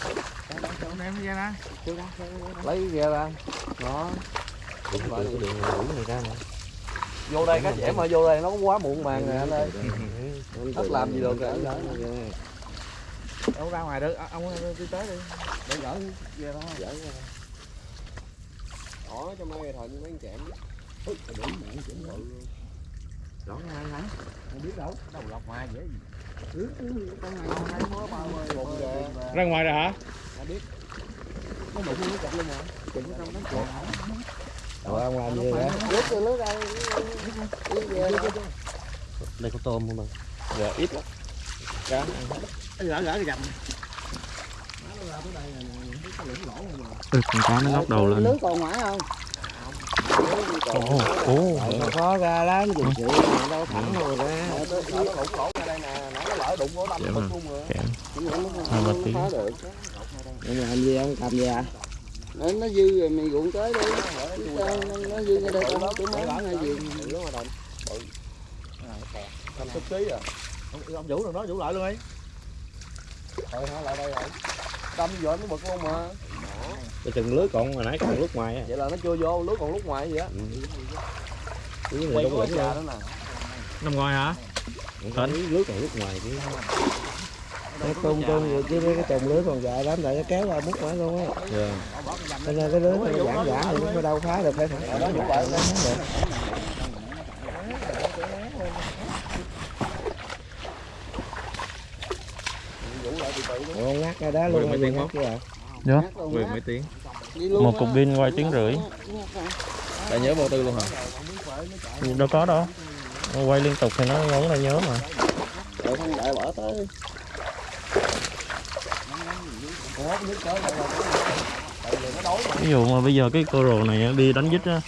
Đem ghe ra. lấy ghe ra đó này ra vô đây cá trẻ mà vô đây nó cũng quá muộn màng nè anh ơi. Hết làm gì được rồi. Đâu ra ngoài được, ông đi tới đi. để gỡ ghe đó. Đó cho mấy thận mấy chém rõ ngay hả không biết đâu đâu lọc ngoài dễ gì. Ra ngoài rồi hả? nó đụng nó chặt luôn mà. Rồi ông làm gì vậy? Đây. Có tôm không Dạ ít lắm. Cá. gỡ gỡ cái dầm. Ừ, con cá nó ngóc đầu lên. lưới còn ngoài không ồ ồ nó khó ra lắm dùng chữ đâu thẳng rồi ra nó lủng lỗ ra đây nè nó lỡ đụng nó đâm Chém nó luôn rồi chém hai được nhưng mà gì ông cầm gì à nó, nó dư rồi mình ruộng tới đi nó, dư ra đây tao nói tụi món hay gì năm chục ký à Ông, ông Vũ rồi nó Vũ lại luôn đi. thôi hả lại đây rồi đâm vô nó bực luôn mà cái chừng lưới còn hồi nãy còn lúc ngoài á. Vậy là nó chưa vô lưới còn lúc ngoài vậy á. Lưới này già luôn đó nè. Nằm ngoài hả? Lưới lưới còn lúc ngoài chứ. Cái tung tung chứ mấy cái chồng lưới còn dài lắm tại nó kéo ra mút mãi luôn á. Cho nên cái lưới nó giãn giãn thì nó đâu phá được phải thẳng đó cũng vậy được Ủa, ngắt ra đó luôn Mười mấy tiếng? Dạ. Ngắt luôn Mười á. mấy tiếng. Một cục pin quay tiếng rưỡi Đã nhớ vô tư luôn hả? đâu có đâu quay liên tục thì nó ngốn ra nhớ mà Đợi không bỏ tới ví dụ mà bây giờ cái cô rồ này đi đánh dít á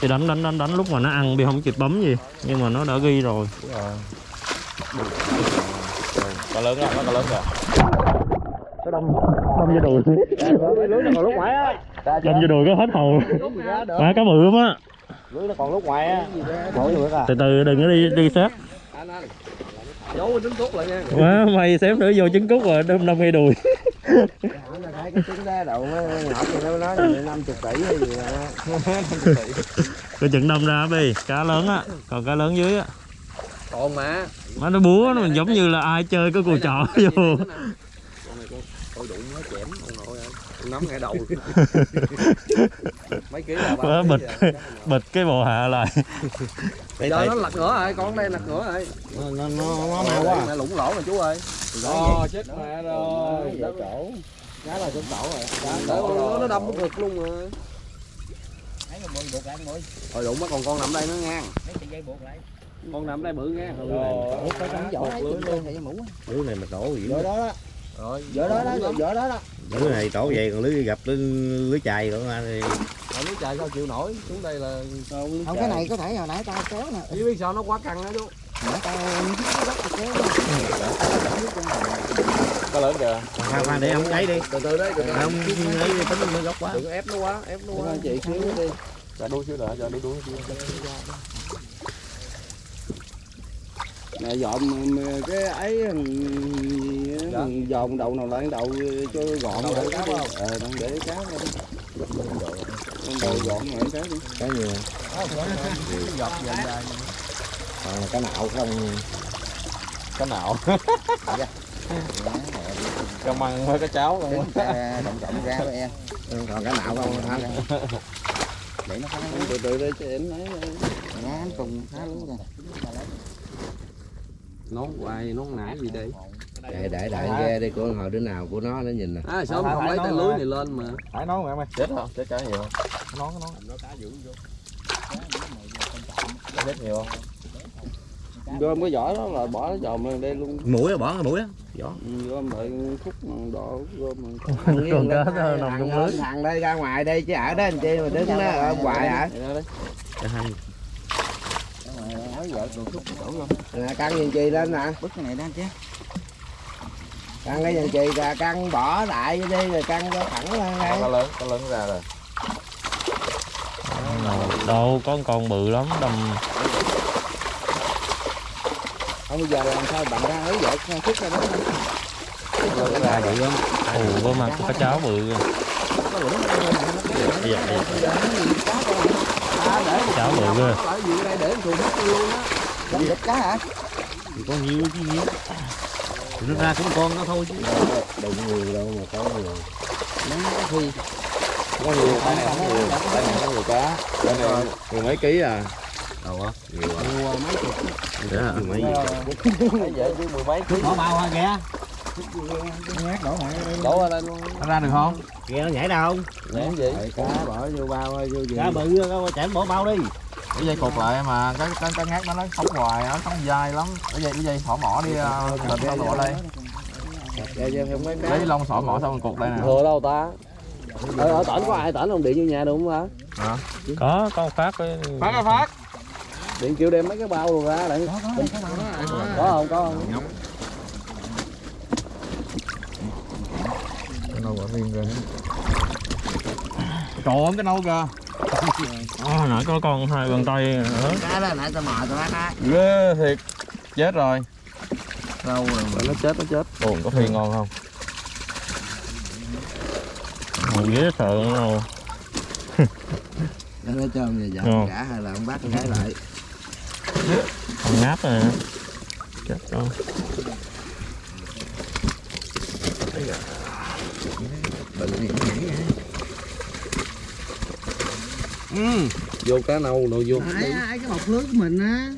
thì đánh đánh đánh đánh lúc mà nó ăn bi không kịp bấm gì nhưng mà nó đã ghi rồi Cá lớn á, nó cá lớn kìa. đâm vô đùi. Lưới nó còn lúc ngoài á. Đâm vô đùi có hết hồn. Má cá bự lắm á? Lưới nó còn lúc ngoài á. Từ từ đừng có đi đi sát giấu trứng cút lại nha. Má mày xém nữa vô trứng cút rồi đâm đâm ngay đùi. Cái trứng đá đậu thì nó nói là 50 tỷ hay gì cái chừng đâm ra bi cá lớn á còn cá lớn dưới á. Còn mà. Má nó búa nó giống như là ai chơi cái cù trọ vô coi đụng nó chém ông nội ơi. Nắm ngay đầu. Mấy ký là Má bịch bịch cái bộ hạ lại. Giờ nó lật ngửa rồi con đây lật ngửa rồi. Nó nó nó nó mau quá. mẹ lủng lỗ rồi chú ơi. Ồ, chết mẹ rồi. Đó chỗ Cá là xuống cổ rồi. Nó, nó đâm cái ngực luôn rồi rồi đụng mất còn con nằm đây nó ngang. Con nằm đây bự ngang. Ủa, có trắng vỏ ấy, trên trên thầy mũ á. lưới. Này mà đổ gì Vỏ đó đó rồi Vỏ đó đó, vỏ đó. đó lưới này đổ vậy còn lưới gặp lưới, lưới chài nữa mà thì nước chạy sao chịu nổi? Xuống đây là Không, cái này có thể hồi nãy tao kéo nè. Chứ biết sao nó quá căng đó chú? Tao kéo Cá lớn kìa. khoan khoan để ông ấy đi. Từ từ đấy từ từ. Ông ấy tính nó gốc quá. Đừng có ép nó quá ép nó quá. chị xíu đi. Dạ đuôi xíu nữa, dạ đuôi đuôi xíu. Nè dọn cái ấy gì á, dọn đầu nào lại đầu cho gọn lại cá đi. Ờ, đang để cá lên. Đầu gọn lại cá đi cái nhiều giọt dần dài còn là cái nạo không? Cá nào. Cá măng với cá cháo luôn. Động trọng ra với em. Còn cái nạo không? Hả Để nó phá Từ từ đây cho em nói Nhá, anh cùng phá lú rồi nón hoài nón nãy gì đây để để để ghe đi của hồi đứa nào của nó nó nhìn nè. À sao không lấy tay lưới này lên mà. Phải nón em ơi. Chết không? Chết cá nhiều không? Nón cái nón. Chết nhiều không? Gom cái vỏ đó là bỏ nó dòm lên đây luôn. Mũi bỏ cái mũi á. Vỏ. Gom lại khúc đỏ gom còn cá nó nằm trong lưới. Thằng đây ra ngoài đây chứ ở đó anh chi mà đứng đó ở ngoài hả cái hành Nè căng nhìn chi lên nè. Bứt cái này ra chứ. Căng cái nhìn chi ra căng bỏ đại vô đi rồi căng cho thẳng lên đây. Cá lớn, cá lớn ra rồi. đâu có con bự lắm đâm. Không bây giờ làm sao bạn ra ấy vậy khúc ra đó. Ra vậy lắm ù có mặt cá cháo bự kìa. Dạ, dạ, dạ. Cháo bự đây để cá hả? thì có nhiều chứ nhiều thì nó ra cũng con nó thôi chứ đụng nhiều đâu mà có nhiều Nó có khi Có nhiều, cái này không nhiều. Cái này có nhiều cá. Cái này mười mấy ký à. đâu á nhiều quá mua mấy chục để hả mấy vậy chứ mười mấy ký. bỏ bao hoa kìa đổ lên luôn. Ra được không? Nghe nó nhảy đâu Ném gì? cá. Bỏ vô bao vô gì? Cá bự chảy bỏ bao đi. Cái dây cột lại mà cái cái cái ngát nó nó sống hoài nó sống dai lắm. Cái dây cái dây thỏ mỏ đi ờ, thịt đâu bỏ đây. Mấy cá Lấy lông sỏi mỏ xong rồi cột đây nè. thừa đâu ta? Ở, ở tỉnh có ai tỉnh không? Điện vô nhà được không hả? Có con phát với Phát ơi phát. điện kêu đem mấy cái bao rồi ra để có không có không nâu quả riêng ra. Trời ơi cái nâu kìa. à, nãy có con hai bàn tay nữa cá đó nãy tao mò tao bắt á Ghê thiệt. Chết rồi. đâu rồi nó chết nó chết Ồ, có phi ngon không? Ngồi ghế sợ đâu nó cho người Ngon. dọn cả hay là ông bắt cái lại con ngáp rồi chết rồi vô cá nâu đồ vô. Đấy, ấy cái bọc lưới của mình á.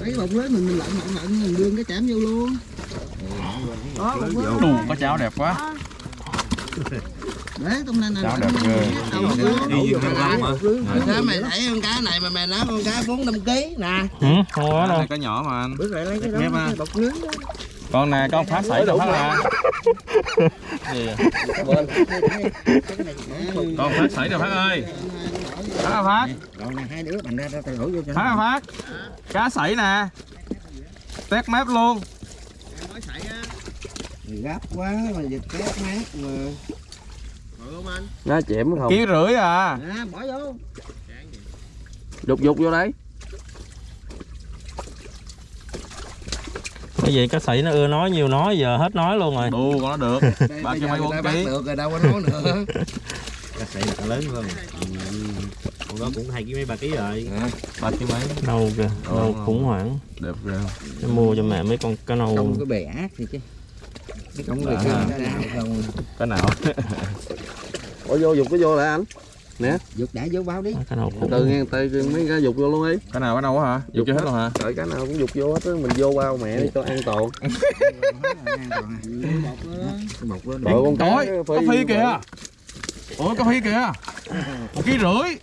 Lấy cái bọc lưới mình mình lận lận lận mình đưa cái chạm vô luôn. Đó bọc lưới Ồ, có cháo đẹp quá. Đấy tông nên là Cháo lận đẹp ghê. đầu bọc lưới đi gì không mà Sao mày thấy con cá này mà mày nói con cá 4 5 kg nè. Ừ, không có đâu. Cái nhỏ mà anh. Bước lại lấy cái đó bọc lưới đó con nè con phát sảy được phát à gì à? con phát sảy được phát ơi. Phát phát rồi nè hai đứa bằng ra ra tay vô cho phát phát cá sảy nè. Tét mép luôn. Gấp quá mà giật két mát mà nó chẻm không? Ký rưỡi à. À, bỏ vô. Dục dục vô đấy cái gì cá sảy nó ưa nói nhiều nói giờ hết nói luôn rồi. Đù con nó được. Ba trăm mấy bốn ký được rồi đâu có nói nữa. Cá sảy là lớn hơn. Con đó cũng hai ký mấy ba ký rồi. Ba trăm mấy. Nâu kìa nâu khủng hoảng. Đẹp ghê Để mua cho mẹ mấy con cá nâu không có bè ác gì chứ cái không có bè cái nào không cái nào? Bỏ vô dục cái vô lại anh giật đã vô bao đi. Cá nâu từ nghe tay mấy cái dục vô luôn đi cái nào cái nào quá hả? Dục cho hết luôn hả? Đợi cái nào cũng dục vô hết á mình vô bao mẹ đi cho an toàn. Đội con cá Trời có phi kìa. Ủa có phi kìa. Một ký rưỡi.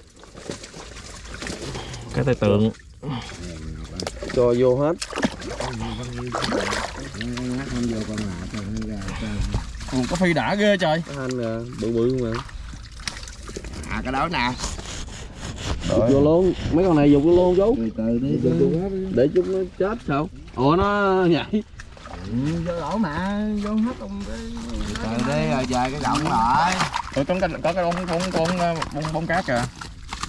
Cái tay tượng. Cho vô hết. Ủa, có phi đã ghê trời. Cái anh nè bự bự mà à cái đó nè. Dục vô luôn. Mấy con này dục vô luôn chú từ từ đi. Để chúng nó chết sao? Ủa nó nhảy. Vô lỗ mà. Vô hết ông cái từ đi rồi về cái động lại. Ủa, có cái có cái bông bông con bông bông cá kìa.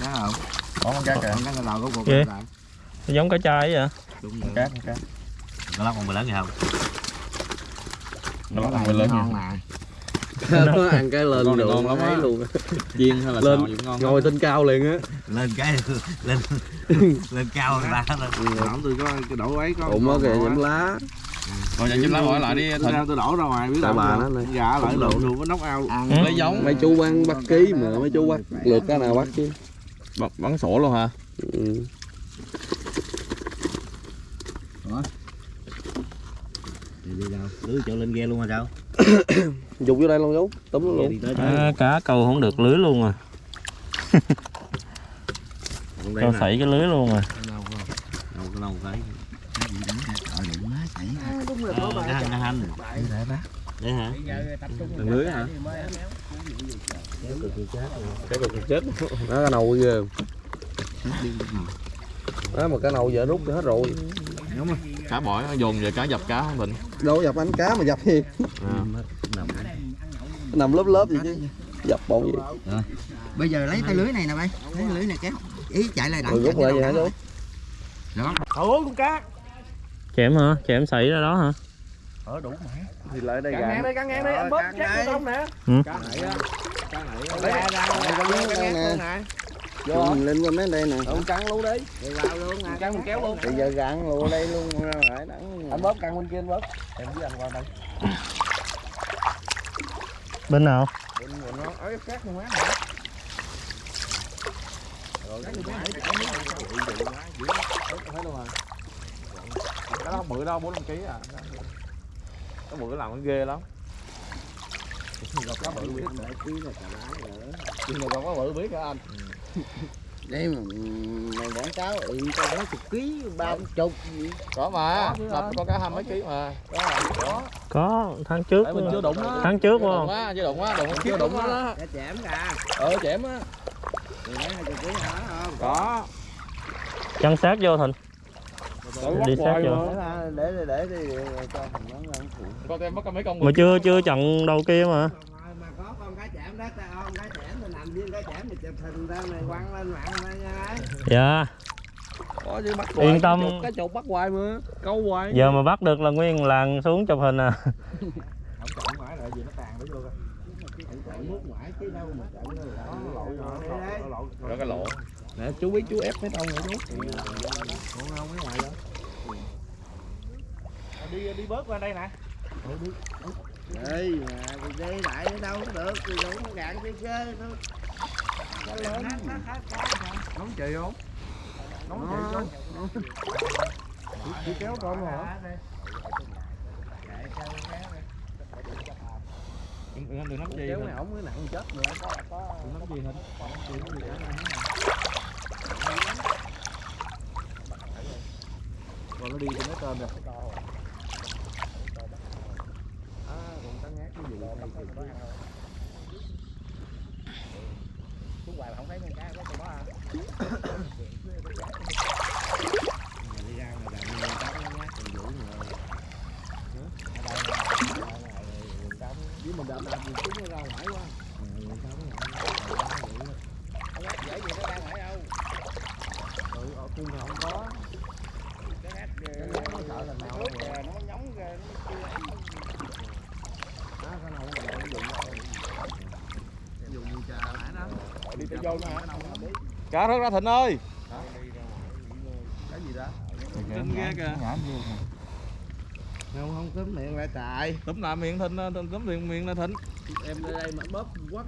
Đó không. Có con cá kìa cái đầu của cuộc Nó giống cá chai vậy đúng con cá con cá nó lóc con bự lớn gì không? Nó bắt con lớn nha. ngon nè nó ăn cái lên Con ngon lắm á. luôn. Chiên hay là Lên, xào gì cũng ngon ngồi trên cao liền á. Lên cái lên lên cao người ta lên tôi có cái đổ ấy có ụng á kìa nhiễm lá. Rồi giờ chim lá hỏi lại đi thịnh. tôi đổ ra ngoài biết tại bà nó này dạ lại lộn luôn có nóc ao ăn lấy giống. mấy chú bán bắt ký mà mấy chú bắt lượt cái nào bắt chứ? Bắn, bắn sổ luôn hả? Ừ. đi đâu? Lưới chỗ lên ghe luôn mà sao dục vô đây luôn chú túm luôn à, cá câu không được lưới luôn rồi cho nè sảy cái lưới luôn rồi đâu cái đâu cái đúng rồi Ờ, cái hả thằng lưới hả? Cái cục chết. Nầu ghê. Đó mà cái nầu giờ rút hết rồi cá bỏi nó dồn về cá dập cá không thịnh đâu dập ánh cá mà dập gì? Nằm lớp lớp gì chứ? Dập bộ gì? Bây giờ lấy tay lưới này nè bay. Lấy lưới này kéo. Ý chạy lại rồi rút lại vậy hả chú chém hả? Chém sảy ra đó hả? Thì lại đây cắn ngang gà đi cắn ngang đi. Anh bóp chết cái tông nè. Ừ. cá này á. Cá này ra ra ra đây nè. nè vô mình lên qua mấy đây nè ông cắn luôn đi đi vào luôn nè cắn mình kéo luôn bây giờ gạn lùa đây luôn lại đắng anh bóp cắn bên kia anh bóp em với anh qua đây bên nào nó ấy cắt luôn á cái đó bự đâu bốn năm ký à cái bự làm nó ghê lắm nhưng mà còn có bự biết hả anh đây mà mày quảng cáo ừ tao nói chục ký ba chục. Gì có mà đập con cá hai mấy ký mà. Có tháng trước mình chưa đụng nó tháng trước không chưa đụng á đụng chưa đụng á. cá chém ra ờ chém á. Thì lấy hai chục ký hả? Không có. Chăn sát vô thịnh. Đi sát vô. để để để đi cho thằng nó ăn phụ con em bắt mấy con mà chưa chưa chặn đầu kia mà. Mà có con cá chém đó ta không cá chém thì nằm viên cá chụp này quăng lên mạng nha dạ. Có chứ bắt Yên tâm. cái chục bắt hoài mà câu hoài. Giờ mà bắt được là nguyên làng xuống chụp hình à. Không chọn mãi lại gì nó tàn đó vô coi. Mút mãi chứ đâu mà chọn đâu nó lội rồi đó cái lỗ. Nè chú biết chú ép mấy ông rồi chú. Đi đi bớt qua đây nè. Đây mà lại ở đâu có được thì đủ nó gạn chơi chơi thôi lớn nóng chị không? Nóng chị không? Chị kéo con hả? Đừng nắm chì này ổng mới nặng chết nữa. Có nắm chì hình. Chì có gì rồi nó đi thì nó cơm rồi à còn cá ngát cái gì này không thấy con cá có con đó à đi ra mà làm như cá nó ngát còn vũ rồi với mình đạp đạp mình chúng nó ra ngoài quá dễ gì nó đang ở đâu ừ, ở cung thì không có cái ngắt nó sợ là nào nước kìa nó nhóng kìa nó chưa ấy á cái nào cũng lợi dụng dùng như trà nãy đó đi tự vô nữa hả cá rớt ra thịnh ơi. Cái gì đó? Kinh ghê kìa. không không cấm miệng lại chạy túm lại miệng thịnh túm túm miệng miệng là thịnh. Em đây mà bóp quắt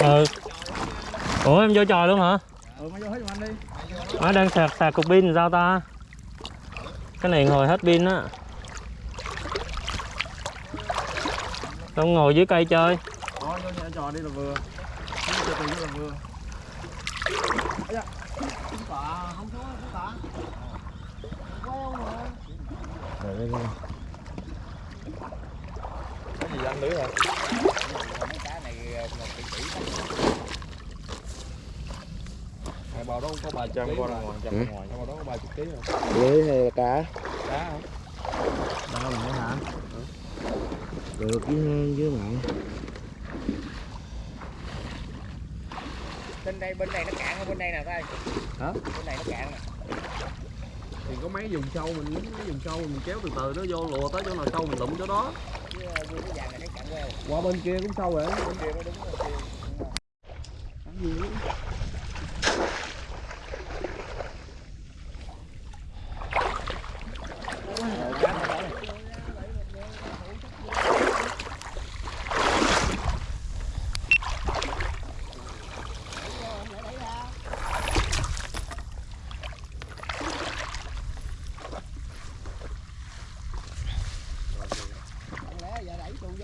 ừ. Ủa em vô trò luôn hả? Ừ mày vô hết giùm anh đi. Nó đang sạc sạc cục pin sao ta? Cái này hồi hết pin á. Không ngồi dưới cây chơi. Thôi vô nhà trò đi là vừa. Đi là vừa lưới Hai bào đó có 300 con ra ngoài, trăm ra ngoài, bào đó có 30 kg rồi. lưới hay là cá? Cá hả? đâu lại hả? Được với với mặn bên đây bên này nó cạn hơn bên đây nè coi Hả? bên này nó cạn nè. Thì có mấy vùng sâu mình mấy vùng sâu mình kéo từ từ nó vô lùa tới chỗ nào sâu mình lụm chỗ đó chứ vô cái vàng này nó cạn queo qua bên kia cũng sâu rồi bên kia mới đúng rồi.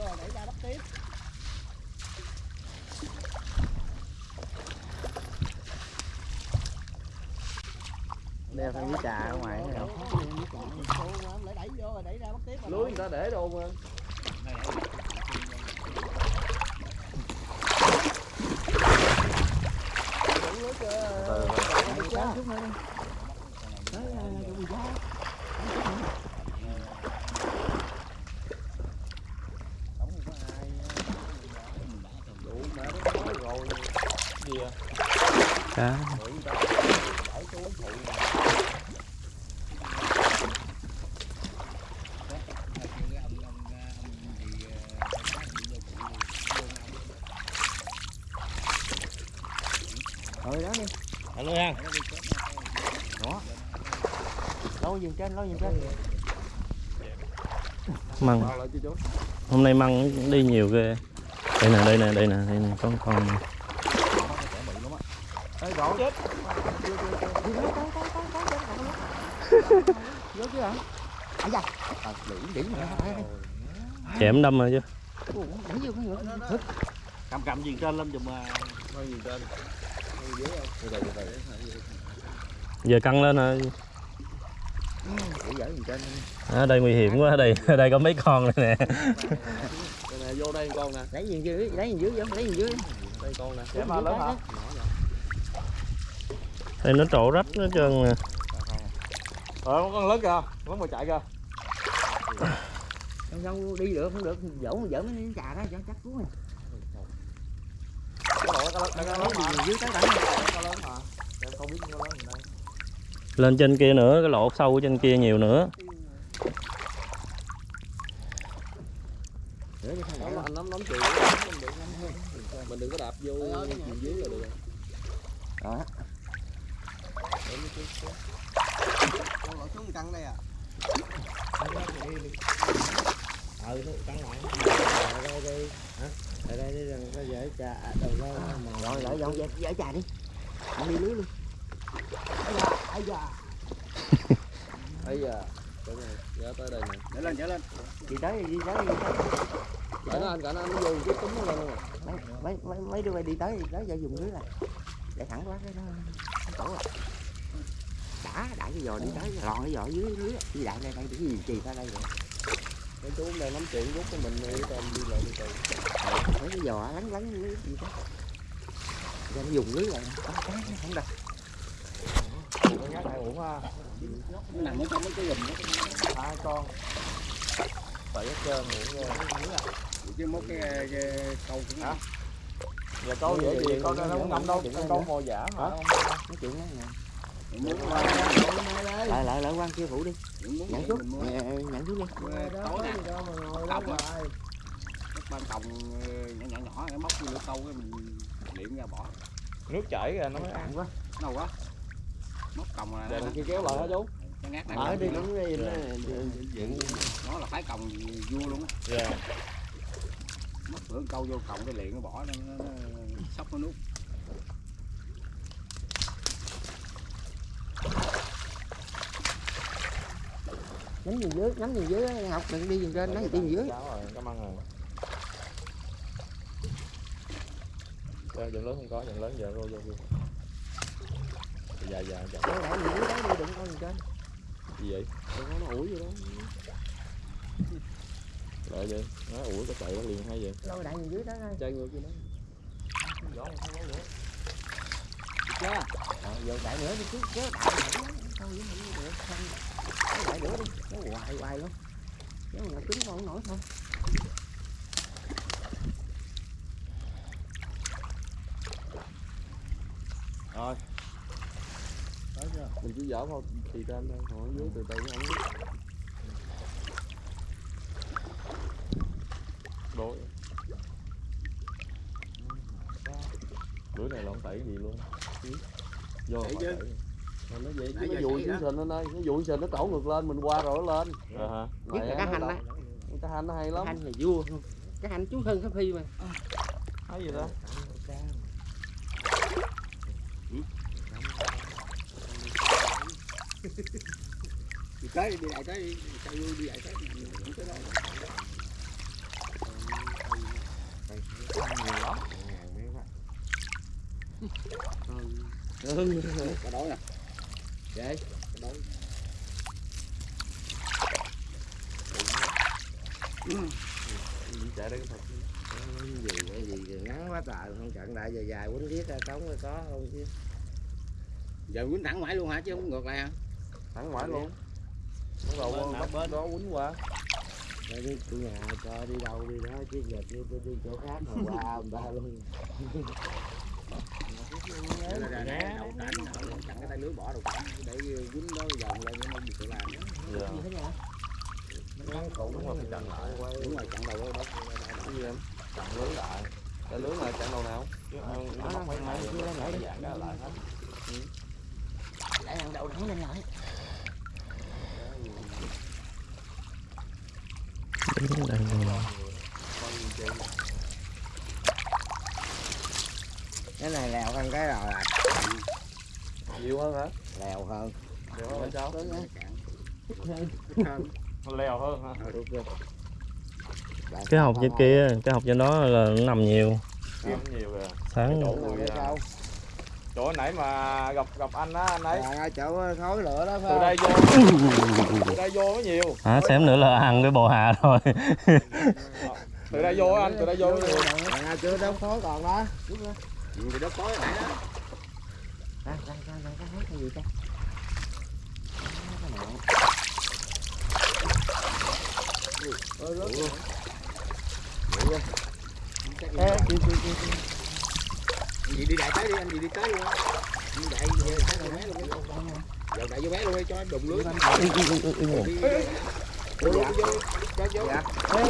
Bên kia đeo theo với trà ở ngoài thấy không lưới người ta để đâu mà cá. Rồi đó đi. Ăn luôn ha. Lâu dừng trên lâu dừng trên. Măng. Hôm nay măng đi nhiều ghê. Đây nè đây nè đây nè đây nè có con nè. Đổ chết. À, chém đâm rồi chứ. Cầm cầm gì trên lên dùm mà giờ căng lên rồi ở đây nguy hiểm quá ở đây đây có mấy con này nè Đây nè. Vô đây con nè. Lấy gì dưới lấy gì dưới vô lấy gì dưới. Đây con nè. Mà lớn hả? Đây nó trổ rách nó trơn nè. Ờ con lớn kìa, lớn mà chạy kìa. Không sao đi được không được. Dỗ dở mấy trà đó cho chắc gì đây. Lên trên kia nữa cái lỗ sâu ở trên kia nhiều nữa. Mình đừng có đạp vô chìm dưới là được đó ừ cắn lại. Đây đây hả? Đây đi rằng có dễ trà đầu lâu mà. Rồi lại dọn dẹp dở trà đi. Không đi lưới luôn. Ấy da ấy da. Rồi, dạ tới đây nè. Trở lên trở lên. Đi tới đi tới đi tới. Cả nó anh, cả nó, nó vô cái túm nó lên luôn mấy mấy mấy, đứa bay đi tới đi tới giờ dùng lưới này để thẳng quá cái nó nó tổ rồi đã đại cái giò đi tới lòn cái giò dưới lưới. Đi đại đây đây cái gì chì ra đây rồi cái chú đang nắm chuyện rút cái mình đi tôm đi lại đi từ mấy cái giò lắng lắng lưới gì đó. Cho nó dùng lưới lại. Có cá nó không đâu con nhát này uổng ha. Nó nằm ở trong mấy cái đó. Hai con. Tại hết trơn uổng rồi chứ mốt cái, cái câu cũng Hả? giờ câu dễ gì con nó không ngậm đâu con câu mồi giả mà nói chuyện đó nè lại lại lại quan kêu phụ đi. Nhận chút Nè, nhận chút đi tối nè còng á. Ban còng nhỏ nhỏ nhỏ cái móc vô câu cái mình điện ra bỏ. Nước chảy kìa nó mới ăn. Quá. Đâu quá. Móc còng là giờ kia kéo lại hả chú ở đi đi nó là phái còng vua luôn á. Dạ. Móc lưỡi câu vô còng cái liền nó bỏ nó, nó, nó sóc nó nút nhắm gì dưới nhắm gì dưới học đừng đi gì trên nói gì dưới. Rồi cảm ơn rồi. Giờ lớn không có dần lớn giờ vô vô vô. Dạ dạ dạ Để gì dưới đó đi đừng có gì trên. Gì vậy? Đừng có nó ủi đó. Lại vậy nó ủi có chạy nó liền hay vậy? Lôi đại dưới đó thôi chơi ngược gì đó. Chưa? Ờ, giờ đại nữa đi chứ chứ đại nữa thôi với mình được không Kéo đại nữa đi kéo hoài hoài luôn kéo mà cứng con không nổi thôi rồi mình chỉ dở vào thì trên thôi còn dưới từ từ nó không biết đối bữa này lộn tẩy gì luôn? Vô Tẩy chứ. Nó vậy chứ nó xảy xuống đó. sình anh ơi nó dụi sình nó trổ ngược lên mình qua rồi nó lên. Ờ hả? Nhất là cá hành á. Cá hành nó hay cá lắm hành là vua. Không cá hành chú hơn cái phi mà. Thấy gì đó? Đi tới đi lại tới đi. Sao vui đi lại tới không tới đâu. Cá đối nè vậy chạy đây cái thật gì vậy gì ngắn quá trời không trận đại dài dài quýnh viết ra trống rồi có không chứ giờ quýnh thẳng mãi luôn hả chứ không ngược lại hả? Thẳng ngoài luôn. Bắt đầu bắt bên? đó quýnh qua. Để đi chủ nhà cho đi đâu đi đó chứ giờ tôi đi chỗ khác mà qua người ta luôn Để là ra nè chặn cái tay lưới bỏ đầu cảnh để dính đó vòng lên nó không gì tự làm giờ như thế nào đúng rồi phải chặn lại đúng rồi chặn đầu đó cái gì em chặn lưới lại cái lưới này chặn đầu nào chứ ăn nó móc mấy mấy chưa lên lại dạng đó lại hết lại thằng đầu thẳng lên lại Đứng đây rồi. Cái này lèo hơn cái rồi à. Nhiều hơn hả? Lèo hơn. Nhiều hơn sao leo hơn ha cái hộp trên kia cái hộp trên đó là nó nằm nhiều. Kiếm nhiều kìa sáng. Chỗ người à, chỗ nãy mà gặp gặp anh á anh ấy. À, chỗ khói lửa đó từ đây vô. Từ đây vô mới nhiều. À, xém nữa là ăn cái bồ hà rồi từ đây vô anh từ đây vô mới nhiều. À, chưa đâu khói còn đó thì đó có nãy đó. Ra ra ra ra hát cái gì ta? Cái nào Ê, kêu, kêu, kêu, kêu. anh gì đi đại tới đi anh gì đi tới luôn. Á đi đại về tới vô bé luôn. Đi giờ đại vô bé luôn đi cho đụng lưới. Ui, ui, ui, ui, ui. đi vô vô cho vô Ê,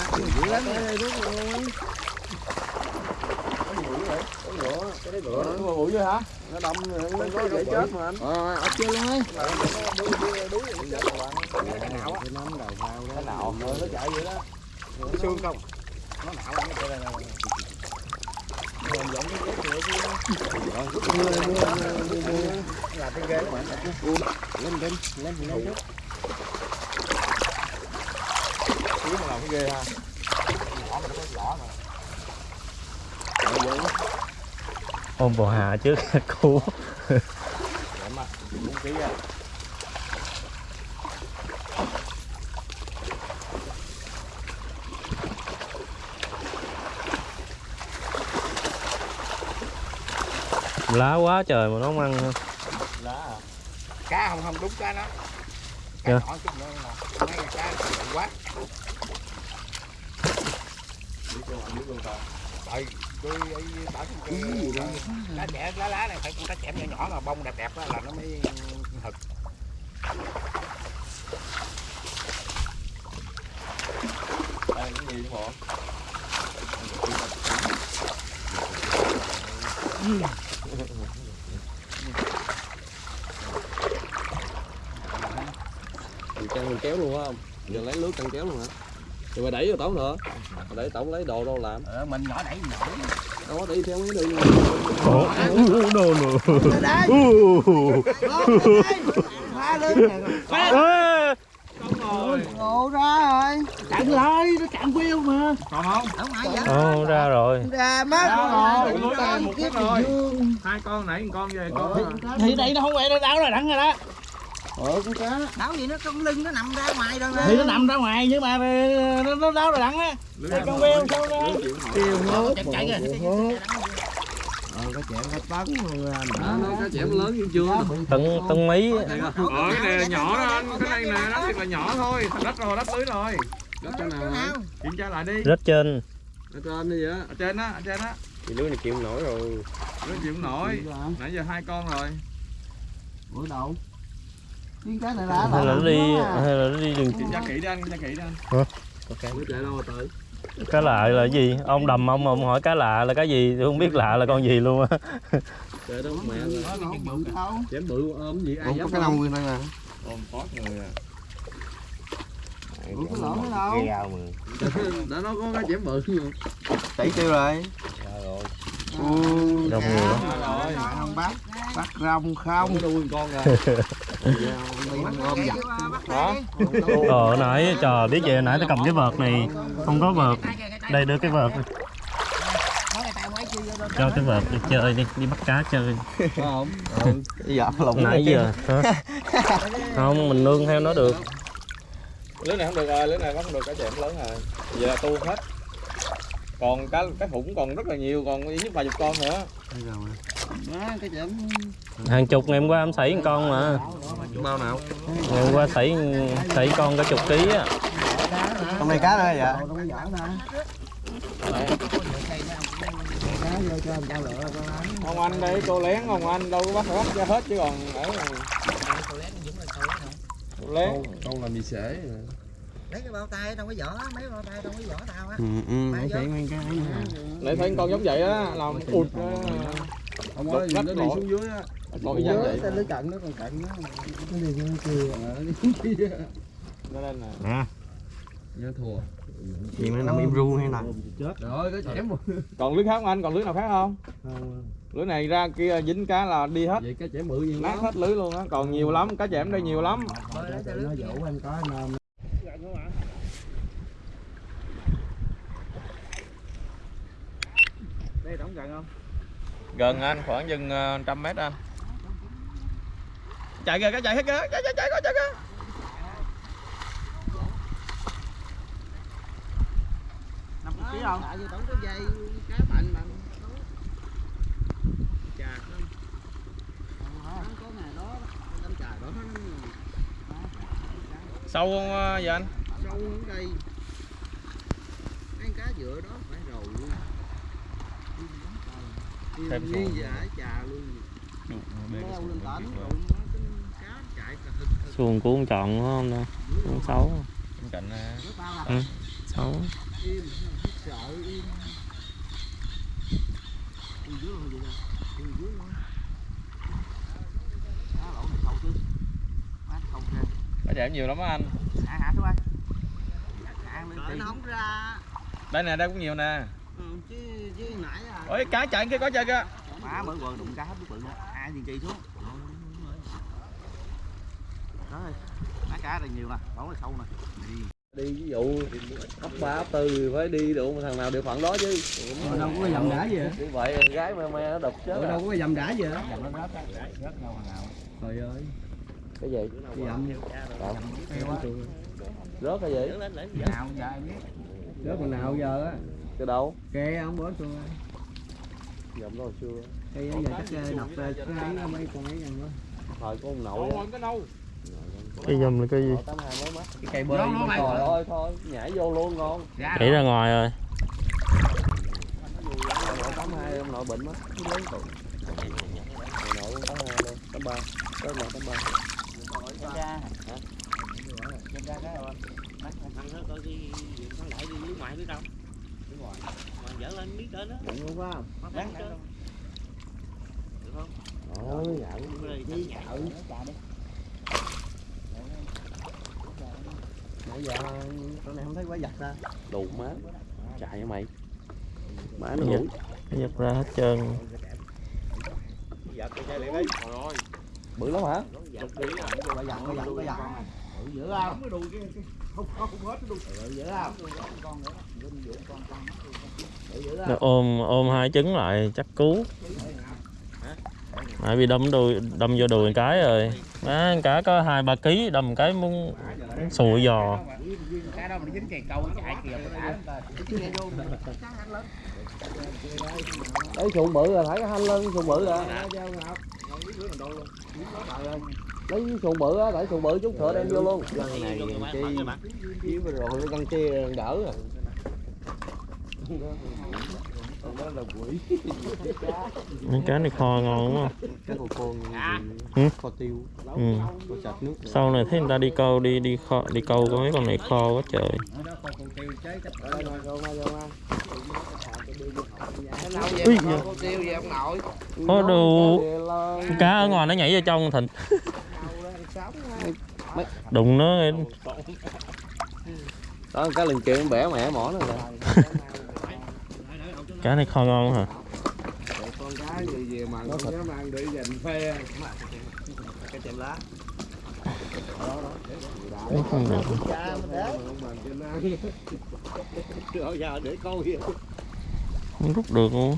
à, cái gác dữ lắm đây đúng rồi nhưng mà bụi vậy hả nó đâm nó có dễ chết mà anh ờ ở chưa luôn ấy cái nào á cái đầu đó cái nó chạy vậy đó cái xương không nó nạo nó chạy ra là cái ghế mà lên lên nó ghê ha vỏ mà nó có vỏ mà ôm bò hà chứ, cú lá quá trời mà nó không ăn không? lá à? cá không không đúng cá nó. cá yeah. nhỏ chút nữa là mấy cá quá Tại tôi ấy bảo cái cá trẻ lá lá này phải con cá chẽm nhỏ nhỏ mà bông đẹp đẹp á là nó mới hực Đây cái gì hả? Mình căng kéo luôn á không? Giờ lấy lưới căng kéo luôn hả? Rồi mày đẩy vô tổng nữa. Đẩy tổng lấy đồ đâu làm? ờ, mình nhỏ đẩy nhỏ Đó đi theo mấy đường. Ủa, no, no. phá lớn Ê, ngộ ra rồi. Chặn lại nó chặn queo mà. Còn không? Không ai vậy? Ồ, ra rồi. ra mất rồi, một cái rồi. hai con nãy một con về con. Thì đây nó không phải nó đảo rồi đặng rồi đó ờ con cá đảo gì nó con lưng nó nằm ra ngoài rồi thì nó nằm ra ngoài nhưng mà nó, nó đảo rồi đặng á. Đây con queo sao ra? kêu hốt chạy chạy kìa. ờ cái chẹm hết tấn luôn Đó, nó cá chẽm lớn như chưa? Mỹ Đây không? ờ cái này là nhỏ đó anh. Cái này nè nó thiệt là nhỏ thôi. Thành đất rồi đất lưới rồi. Đất cái nào? Hả? kiểm tra lại đi. Rất trên. Ở trên đi vậy á. ở trên á ở trên á. Thì lưới này chịu không nổi rồi. lưới chịu không nổi. Nãy giờ hai con rồi. Bữa đầu cái cá này Hay là nó đi hay là nó đi đường tra kỹ đi anh tra kỹ đi anh. Lưới chạy đâu rồi tới? cá lạ là cái gì? Ông đầm ông ông hỏi cá lạ là cái gì? Tôi không biết lạ là con gì luôn á. Chạy đâu mẹ nó không bự đâu chém bự ôm gì ai dám có cái nông nguyên đây nè. Ôm tót người à. bự cái lỗ nó đâu. Đã nó có cái chém bự nhưng Chảy tiêu rồi. Đông nhiều lắm. rồi không bắt bắt rong không? Nuôi con rồi. Ờ nãy trời biết vậy nãy tôi cầm cái vợt này không có vợt. Đây đưa cái vợt. Cho cái vợt đi chơi đi, đi bắt cá chơi. không? Dạ Nãy giờ hả? Không, mình nương theo nó được. lưới này không được rồi lưới này không được cá chẽm lớn rồi giờ là tu hết còn cá cá thủng còn rất là nhiều còn ít nhất vài chục con nữa cái Hàng chục ngày hôm qua em sảy một con mà. Bao nào? Ngày hôm qua sảy sảy con cả chục ký á. Hôm nay cá nữa dạ đâu có giỡn đâu cá vô cho người ta lựa con ăn ông anh đây cô lén ông anh đâu có bắt bắt ra hết chứ còn ở cô lén Con làm gì sể. lấy cái bao tay trong cái vỏ mấy bao tay trong cái vỏ tao á. Ừ ừ để chạy nguyên cái. Ấy nè lại thấy con giống vậy á làm ụt Không có gì nó đi xuống dưới á. còn y chang vậy cái lưới cận nó còn cận nó. Cái gì cái kia cho nên là nè. Nhớ thua. chuyện này nằm im ru hay nè Rồi cái chém còn lưới khác không anh? Còn lưới nào khác không? Lưới này ra kia dính cá là đi hết. Vậy cái chém bự gì nát hết lưới luôn á. Còn nhiều lắm cá chẽm đây nhiều lắm. Nó dụ em có nôm đây đóng gần không Gần anh, khoảng chừng ờ, trăm mét anh. Chạy kìa, cái chạy hết kìa, chạy chạy chạy chạy kìa. năm ký không? Tại vì tổng cái dây cá bệnh bằng chà. Không có ngày đó đâm trời đó. Sâu không ờ, vậy anh? sâu ở đây cái cá dựa đó phải rồi luôn Thêm Thêm như giả trà luôn leo lên tỉnh rồi nó cái cá chạy cả hực hực. Xuồng của phải không nè? Con xấu. Bên cạnh là Ừ. Xấu. cá chẽm nhiều lắm á anh. xuống nó không ra. Đây nè, đây cũng nhiều nè. ừ, chứ à Ôi cá chạy kia có chơi kìa. má mới quần đụng cá hết bự nữa ai thì kỳ xuống. Đó ơi má cá đây nhiều nè bóng là sâu nè. Đi ví dụ ấp ba ấp tư phải đi được thằng nào địa phận đó chứ. Ở đâu có dầm đá gì hả như vậy gái me me nó đục chết à. đâu có dầm đá gì hả trời ơi. Cái gì? Cái dầm rớt cái gì? Nào giờ biết. Rớt còn nào giờ á cái đâu kê ông bữa tôi dòng đó hồi xưa Đây giờ chắc nọc cái ấy mấy con ấy ăn đó. thời có ông nội cái nâu cái dùm là cái gì Cái cây bơi. trời ơi thôi nhảy vô luôn ngon đẩy ra ngoài rồi nội tám hai ông nội bệnh mất lớn tuổi ông nội cũng tám hai luôn tám ba tới mà tám ba ra. Ra cái rồi. Mắt ăn nó coi cái con lại đi nước ngoài biết đâu. Dở lên biết đến đó. Đúng không? Mắt bán được không? ôi nhảy Đi chợ. nãy giờ con này không thấy quá giặt ra đủ má. Chạy hả mày? Má nó ngủ giật ra hết trơn. Liền đi. Rồi bự lắm hả? Có giặt, có giặt, có giặt, có giặt. Bự dữ không? Bự dữ không? Bự dữ nó ôm ôm hai trứng lại chắc cứu. Nãy bị đâm đùi đâm vô đùi cái rồi. Má cá có hai ba ký đâm cái muốn sùi giò. Cái đó mà nó dính cây câu chạy kìa nó đã lắm ta. đấy sụn bự rồi thấy hanh lên sụn bự rồi. Lấy sụn bự á tại sụn bự chút thợ đem vô luôn. Cái này chi? rồi đỡ rồi mấy cá này kho ngon đúng không con Ừ. kho tiêu. Ừ. sau này thấy người ta đi câu đi đi kho đi câu có mấy con này kho quá trời. Nội. có đủ cá ở ngoài nó nhảy vô trong thịt đụng nó. Đó cái lần kia bẻ mẹ mỏ nó rồi cá này kho ngon hả con cá gì về mà nó dám ăn để dành phê Cái chèm lá. Con để coi kìa. không rút được luôn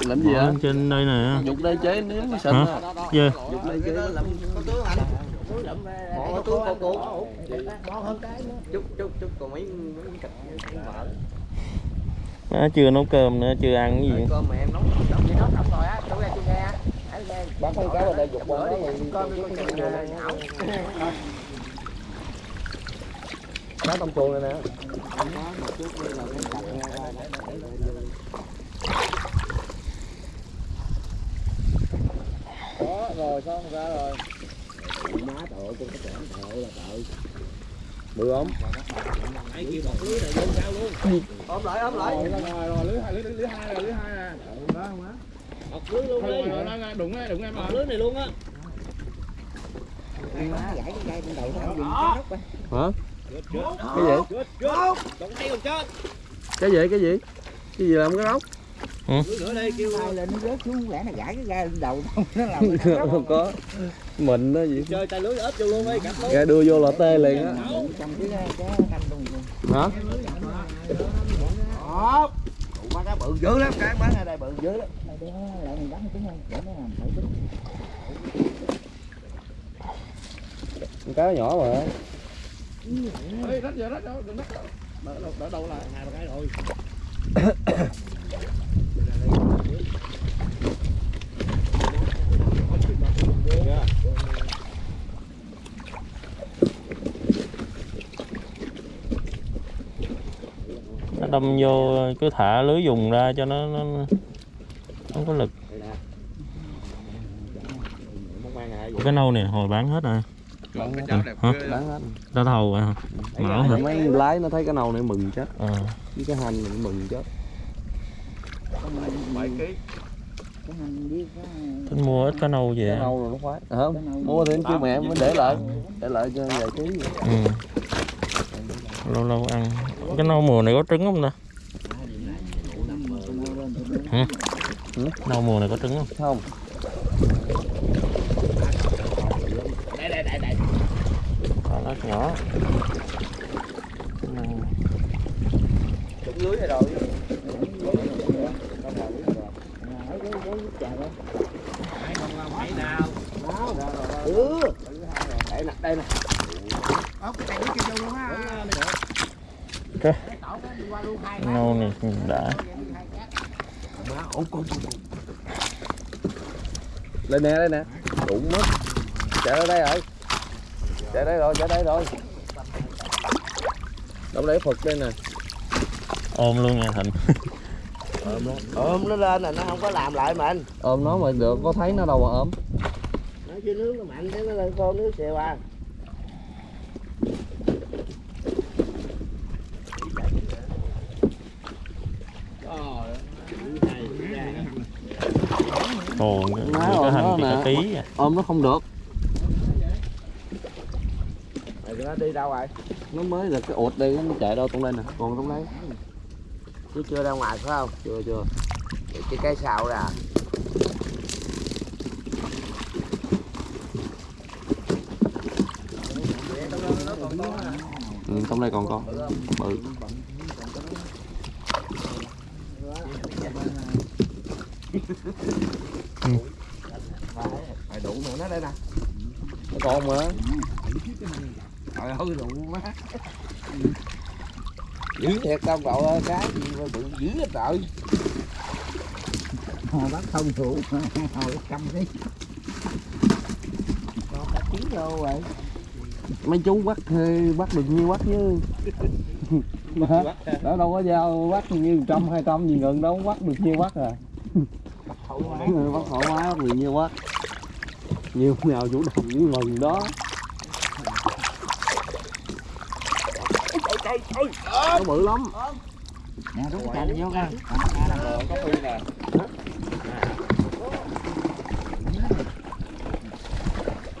làm gì lên trên đây nè dục đây chế mới sình Hả? Dê. dục đây chế Có tướng anh. Bỏ túi có cuốn Bỏ hơn cái nữa. chút chút chút còn mấy mấy cạch vợ Má chưa nấu cơm nữa chưa ăn cái gì. Cơm mẹ em nấu Chị nói xong rồi á, tôi nghe tôi nghe. Bán con cá vào đây dục đó rồi Con cá tôm cuồng này nè. Đó rồi xong ra rồi Má tội con cái chèm tội là tội bự ốm ốm lại ốm lại rồi rồi rồi lưới hai lưới lưới hai rồi lưới hai nè đó không á Một lưới luôn đi. rồi đó, đụng đây đụng em Một lưới này luôn á. Má gãy cái dây bên đầu nó dùng nóc hả cái gì cái gì cái gì cái gì làm cái róc Ai lên nó rớt xuống lẽ nó gãy cái gai lên đầu nó làm không có mình đó gì Chơi tay lưới ốp vô luôn luôn. ra đưa vô là tê liền á Trong cái cái canh luôn. hả Đó. Tụ má cá bự dữ lắm, cái bán ở đây bự dữ lắm. Đây để lại mình bắn trúng không? Để nó làm thử trúng. con cá nhỏ mà Ê, rách giờ rách đâu đừng rách đâu đỡ đâu lại Hai ba cái rồi. nó đâm vô cứ thả lưới dùng ra cho nó nó nó không có lực. Cái nâu này hồi bán hết rồi. Cái chảo đẹp Hả? đáng hết. Ta thầu rồi hả? Mấy lái nó thấy cái nâu này mừng chết. Ờ. Với cái hành này mừng chết. Bảy ký tính mua ít cá nâu về cái nâu rồi nó khoái. À, không mua thì em kêu mẹ em mới để lại để lại cho vài ký vậy. ừ. lâu lâu ăn. Cái nâu mùa này có trứng không ta? Hả? nâu mùa này có trứng không? Không. Đây đây đây đây. Con ớt nhỏ. Trúng lưới này rồi Ừ. Đây nè, đây nè. Ốc cái nó kêu luôn á. cái nâu này đã lên nè đây nè đụng mất chạy ra đây rồi chạy đây rồi chạy đây rồi đâu để phật đây nè ôm luôn nha thành ôm nó. Lên là nó không có làm lại mình. Ôm nó mà được có thấy nó đâu mà ôm. Nó chứ nước nó mạnh thế nó lên con nước xèo à. Ồ Má cái ôm hành nó tí à. Ôm nó không được. Rồi nó đi đâu rồi nó mới là cái ụt đây nó chạy đâu tung lên nè. Còn trong đấy chứ chưa ra ngoài phải không? Chưa chưa. Cái cái sào ra ừ, trong đây còn con bự phải đủ nữa nó đây nè. Nó còn mà. Trời ơi đủ má dữ thiệt công cậu ơi cái gì mà bự dữ hết trời. Hồi bắt không thủ hồi cầm đi. Con cá chín vô rồi. Mấy chú bắt thuê bắt được nhiêu bắt chứ? Mà đó đâu có giao bắt như trăm hai trăm gì gần đâu bắt được nhiêu bắt à? Bắt thoải mái bắt được nhiêu bắt nhiều nào chủ động với mừng đó nó bự lắm nè đúng chạy vô coi có phi nè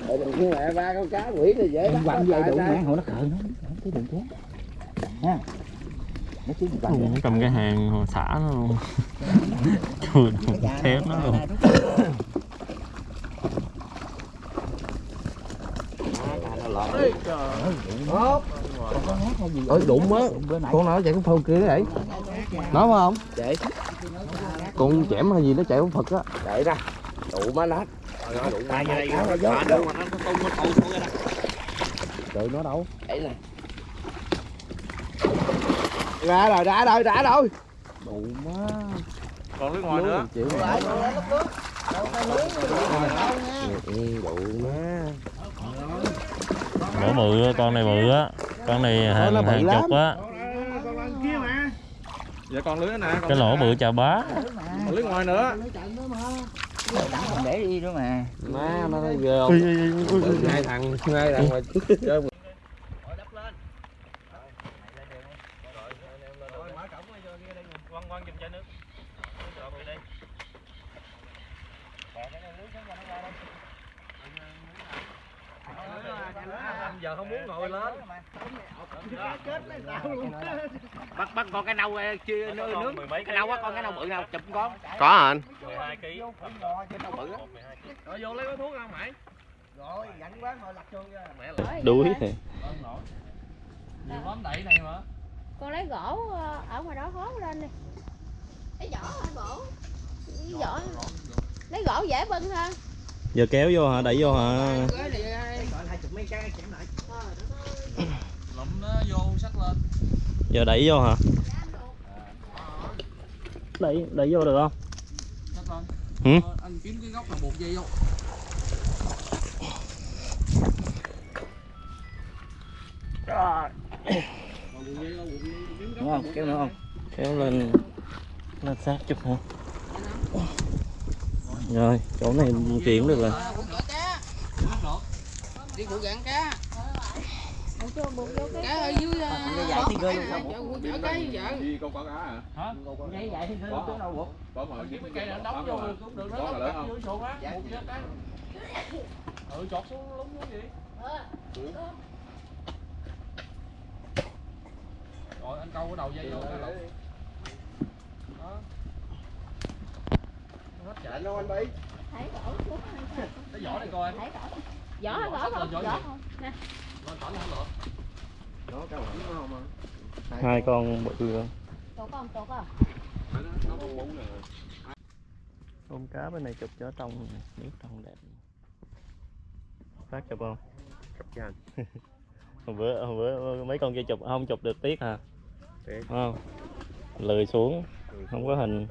rồi đừng khi mẹ ba con cá quỷ thì dễ lắm. quăng dây đủ mẹ hồi nó khờ nó không cái đường chết nha nó chứ quăng cầm cái hàng hồi xả nó luôn chui thép nó luôn ơi đụng á. Con nó chạy cái phao kia đấy nó phải không? Chạy. Con chẻm hay gì nó chạy con phật á. Chạy ra. Đủ má nát trời nó. đâu? Chạy nè ra rồi ra rồi ra rồi. Đủ má. Còn lưới ngoài nữa. Chịu đủ má. Lỗ bự con này bự á con này hàng hàng lắm. chục á. Dạ còn lưới nữa nè còn cái lỗ bự chà bá. Còn lưới ngoài nữa. Để đi nữa mà. Má nó ghê không? Hai thằng hai thằng mà chơi mà giờ không muốn ngồi lên bắt bắt con cái nâu chia nướng. nướng cái nâu á con cái nâu bự nào chụp con. Có hả anh? rồi vô lấy gói thuốc không mày. Rồi quán lặt đuối thì nhiều lắm đẩy này mà. Con lấy gỗ ờ, ở ngoài đó hốt lên đi. Lấy vỏ hả gỗ lấy vỏ. Lấy gỗ dễ bưng hơn giờ kéo vô hả? Đẩy vô hả lụm nó vô sách lên. Giờ đẩy vô hả? Đẩy đẩy vô được không? Sách lên Hử? Ờ, anh kiếm cái góc là một dây vô. Đúng không? Kéo nữa không? Kéo lên lên sát chút hả? Rồi chỗ này chuyển được rồi. Đi phụ gạn cá cái cá ở dưới cái cơ luôn sao chở cá với vợ đi câu cá hả dạy dạy thiên cơ luôn chỗ đâu buộc có mà kiếm cái cây này đóng vô cũng được đó á cái ừ chọt xuống. Lúng xuống gì rồi anh câu cái đầu dây vô cái đó hết chạy đâu anh bị thấy gỗ xuống hay sao? cái vỏ này coi thấy gỗ vỏ hả gỗ không Vỏ vỏ. không nè à hai con bự nè tôm cá bên này chụp cho trong nước trong đẹp. Phát chụp không? Chụp cho anh. Hồi bữa hồi bữa mấy con kia chụp không chụp được tiếc hả Phải không? Lười xuống không có hình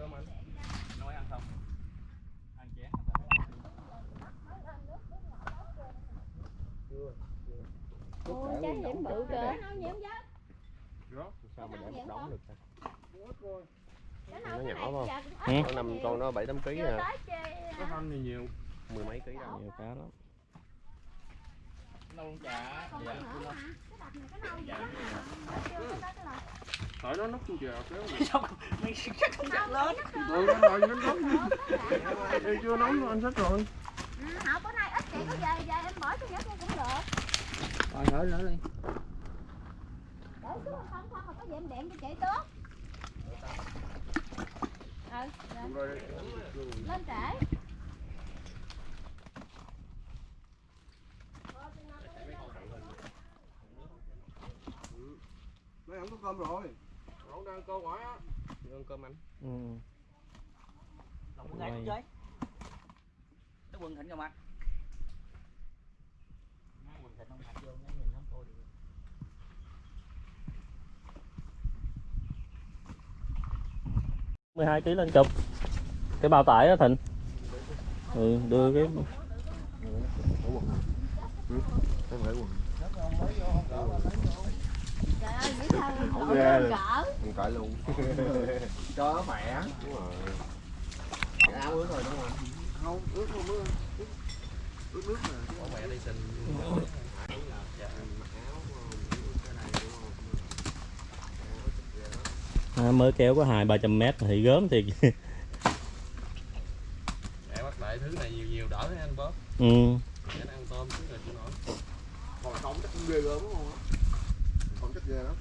Ôi, trái nhiễm bự kìa. Nó sao mà để một đống được ta? Nó nhỏ không? Ừ. con năm con nó bảy tám ký Chưa à. có hơn thì nhiều. Mười mấy ký đâu. Nhiều cá lắm. Nâu chả dạ. nó nhỏ mà. Cái đập này cái nâu vậy đó. Chưa tới cái lần. hỏi nó nóc chu chèo kéo Mày chắc không chắc lớn. được anh rồi. Nó nóc em chưa nấu nữa anh thích rồi. Ừ, Họ bữa nay ít chị có về về em bỏ cho nhớ cũng được. Rồi hỏi nữa đi. Để xuống không không mà có gì em điện cho chị tốt. Ừ, rồi. lên trễ. mấy ông có cơm rồi cậu đang câu quả á ăn cơm anh ừ. Đồng gái chơi. Cái quần thịnh. Quần ông mặt vô nó nhìn nó cô đi. 12 kg lên chụp. Cái bao tải đó thịnh. Ừ, đưa cái Trời ơi, Không cỡ ghê mình cởi luôn cho mẹ đúng rồi cái áo ướt rồi đúng không không ướt không ướt ướt nước mà bỏ mẹ đi xin à, mới kéo có hai ba trăm mét thì gớm thì mẹ bắt lại thứ này nhiều nhiều đỡ ให้ anh bóp ừ. để ăn tôm chứ rồi chứ nổi còn không chắc cũng ghê gớm đúng không không chắc ghê lắm.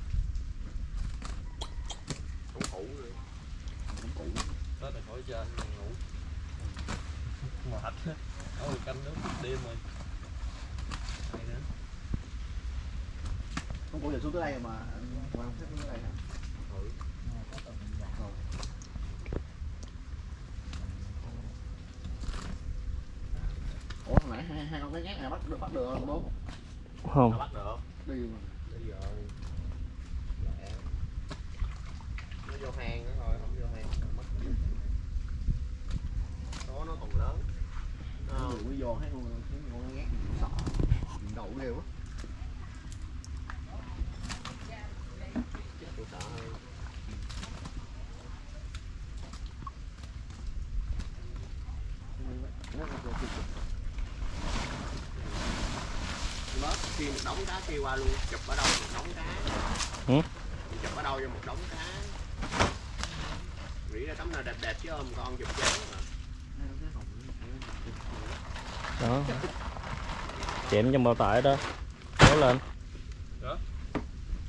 Không cũ rồi không cũ đó là khỏi trên ngủ. Mệt. Ở canh nước đêm rồi. Không có giờ xuống tới đây mà. Mà không xuống tới đây hả? ủa hồi nãy hai, hai con cái nhát này bắt được không bố? Không. Bắt được đi mà bây giờ lẹ. nó vô hang nữa thôi không vô hang là mất số nó còn lớn Ờ, mới vô thấy con thấy con cái nhát này sợ đầu ghê quá tôi sợ hơn Kia một đống cá kia qua luôn chụp ở đâu một đống cá Ừ. chụp ở đâu cho một đống cá nghĩ ra tấm nào đẹp đẹp chứ ôm con chụp chán mà đó chém trong bao tải đó kéo lên Đó.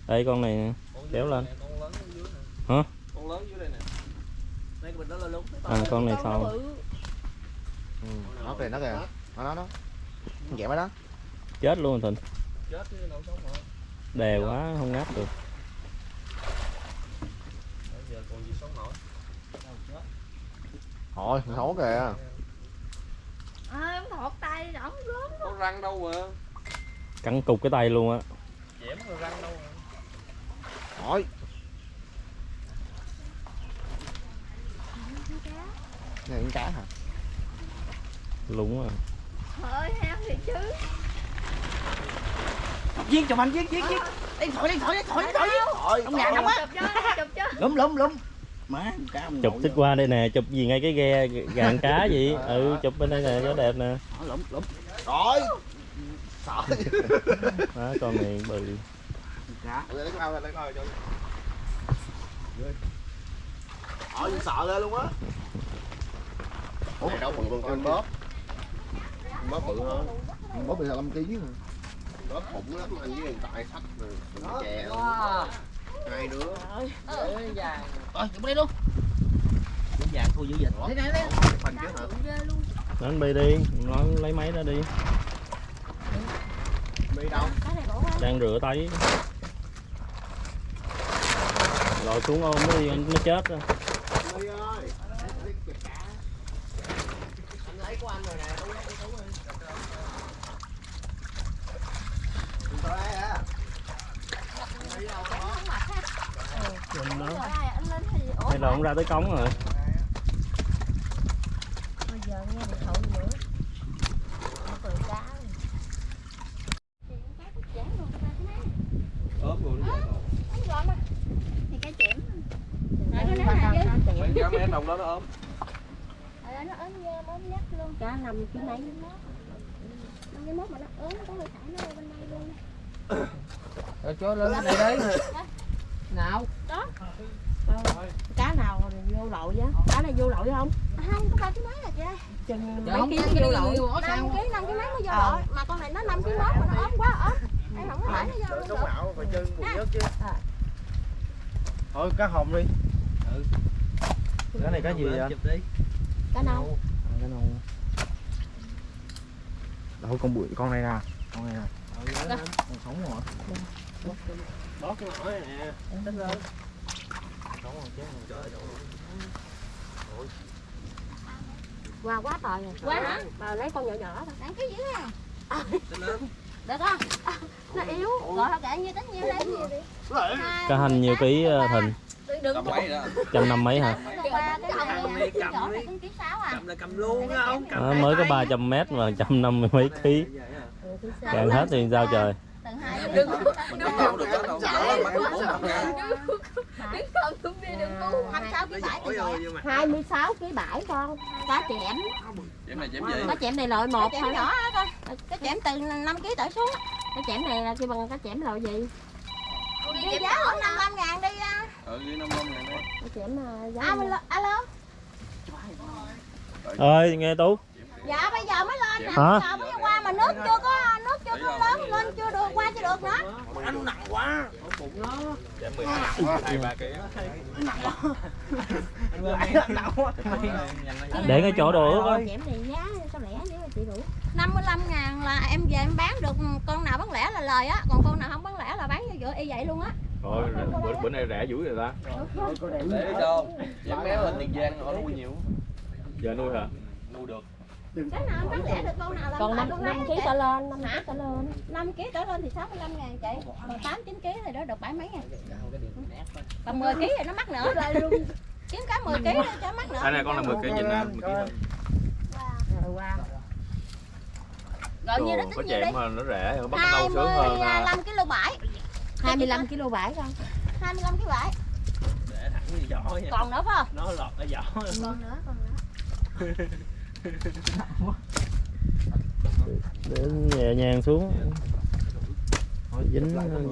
đây con này nè. Kéo lên. con lớn ở dưới nè Hả? con lớn dưới đây nè đó là lúc. à con này nó sau bự. nó kìa nó kìa nó nó nó dẹp ở đó chết luôn thịnh chết chứ đâu sống nổi đè quá không ngáp được. Bây giờ còn gì sống nổi? Thôi thấu kìa À, em thọt tay ổng gớm. có răng đâu mà. Cắn cục cái tay luôn á. Chém rồi răng đâu mà. Thôi. Này con cá hả? Lúng à. Thôi heo thì chứ. Viên chụp anh viên viên viên. Đi thổi đi thổi đi thổi đi thổi. thôi Ông ngàn không á. Lúm lúm lúm. Má cá chụp thích qua đây nè chụp gì ngay cái ghe gàn cá gì. Ừ chụp bên đây nè cho đẹp nè. Đó, lúm lúm. rồi sợ đó con này bự. Cá. lấy cái ao ra lấy cái ao cho Ờ, sợ ghê luôn á. Ủa, đâu bự con con bóp? Bóp bự hơn. Bóp bị 25 kg hả? Bóp bụng lắm anh với hiện tại sách rồi chè Hai đứa Ơi vàng. Rồi chụp đi luôn. Cũng vàng thua dữ chứ hả? Ghê luôn. đến bi đi nó lấy máy ra đi Đi đâu? Cái này bổ quá. đang rửa tay rồi xuống ôm nó đi nó chết rồi Đi ơi Đi Anh lấy của anh rồi nè, đâu lấy của anh Đừng có lấy hả? Đi đâu có Không mệt ha. Chùm đó. Rồi, anh lên thì ủa Hay là ông ra tới cống rồi. Bây giờ nghe điện thoại nữa. Nó cười cá. Ốm rồi nó mà. Thì cái chém. Mấy cá mé đồng đó nó ốm Rồi nó ốm nhơ, ốm nhắc luôn. Cá nằm cái mấy. Năm cái mốt mà nó ốm, có người thả nó bên đây luôn. Rồi cho lên đây đấy. nào Đó. cá nào vô lậu chứ cá này vô lậu không À, không, có ba cái máy là chị ơi. chừng Dạ, mấy ký cái vô lậu năm ký năm ký mấy mới vô Ờ. lội mà con này nó năm ký mốt mà nó ốm quá ốm em không có để nó vô luôn được phải chân bùn nhớt chứ. À. Thôi cá hồng đi. Ừ. Cái này cá gì vậy? cá nâu Cái nâu. Đâu con bụi con này nè. Con này nè. Con sống rồi. Bó cái nổi này nè. Tính lên. Sống rồi chứ. Trời ơi. qua quá trời rồi quá hả bà lấy con nhỏ nhỏ thôi ăn cái gì nè được không nó yếu gọi là kệ như tính nhiêu đây Cá hành nhiều ký ờ, thịnh, đừng tầm mấy đó trăm năm mấy hả? à Cầm là cầm luôn á không? Đó, mới có 300 mét mà trăm năm mươi mấy ký. Càng hết thì sao trời? Từ hai đừng không được đó đâu bắt bốn năm cá hai sáu ký bảy hai mươi sáu ký bảy con. Cá chẽm. Chém này chém gì? Cá chẽm này loại một thôi. nhỏ con cá chẽm từ 5 ký trở xuống. Cá chẽm này là kêu bằng cá chẽm loại gì? Đi giá khoảng 55 ngàn đi à. ừ đi năm năm ngàn đấy cá chẽm mà giá alo alo. Ơi nghe Tú. dạ bây giờ mới lên nè. Hả? bây giờ mới qua mà nước chưa có chưa có lớn lên chưa được qua chưa được nữa Anh nặng quá. Bụng nó. chém mười hai hai ba ký Anh nặng quá. Để cái chỗ đồ ướt á. chẽm này giá sao lẻ dữ mà chị đủ 55 ngàn là em về em bán được con nào bán lẻ là lời á còn con nào không bán lẻ là bán vô giữa y vậy luôn á rồi bữa, bữa nay rẻ dữ rồi ta để đâu chém méo lên tiền giang họ nuôi nhiều giờ nuôi hả nuôi được cái nào bán lẻ được con nào là còn năm năm ký trở lên năm ký trở lên 5 kg trở lên thì 65 ngàn chị. Còn 8 9 kg thì đó được bảy mấy ngàn còn 10 kg thì nó mắc nữa. Kiếm cá 10 kg cho mắc nữa. Cái này con là 10 kg nhìn nè 10 kg rồi. như đó có chém mà nó rẻ bắt nâu sướng hơn à. 25 kg bảy. 25 kg bảy con. 25 kg bảy. Để thẳng như giỏ nha. còn nữa phải không? Nó lọt ở giỏ. còn nữa còn nữa Để nhẹ nhàng xuống. Thôi dính văng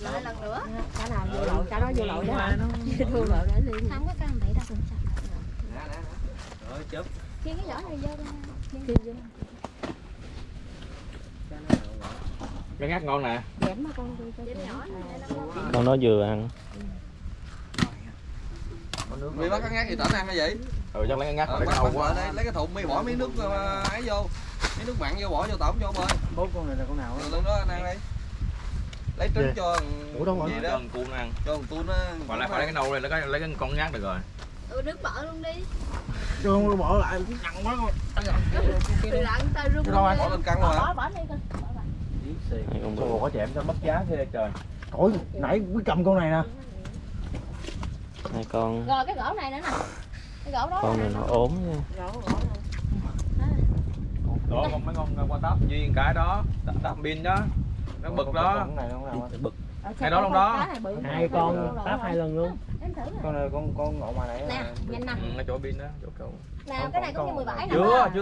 lại lần nữa cá nào vô lậu cá đó vô lậu đó vô lậu để liền không có căn bậy đâu cần sao Rồi chớp. chia cái vỏ này vô đi cái ngắt ngon nè này con nó vừa ăn. Mi bắt ngắt gì tỉnh ăn hay vậy ừ chắc lấy ngắt Ờ, lấy bắt cái bắt quá lại đây, lấy cái thùng mi bỏ miếng nước ờ, ấy vô. Miếng nước mặn vô bỏ vô tổng cho ông ơi. Bốn con này là con nào lần đó anh ăn đi. Lấy trứng cho Ủa đâu rồi? cho đó, thằng cuốn ăn cho thằng tuôn nó. còn lại phải lấy cái nâu này lấy cái lấy cái con ngắt được rồi ừ đứng bỏ luôn đi Chứ không bỏ lại nặng quá con. Đâu anh? Bỏ lên căng rồi hả? bỏ bỏ đi con Hai con bự. Ồ, có chém cho mất giá thế trời Trời nãy quý cầm con này nè. Hai con. rồi cái gỗ này nữa nè cái gỗ đó Con này nó ốm nha. đó con mấy con qua táp duyên cái đó táp- pin đó nó bực đó này? Bực. Hai đó luôn đó. Hai con táp hai lần luôn. em thử nè Con này con con ngộ mà nãy. nè nhìn nè ừ, chỗ pin đó chỗ cầu nào cái này cũng như 17 nè chưa chưa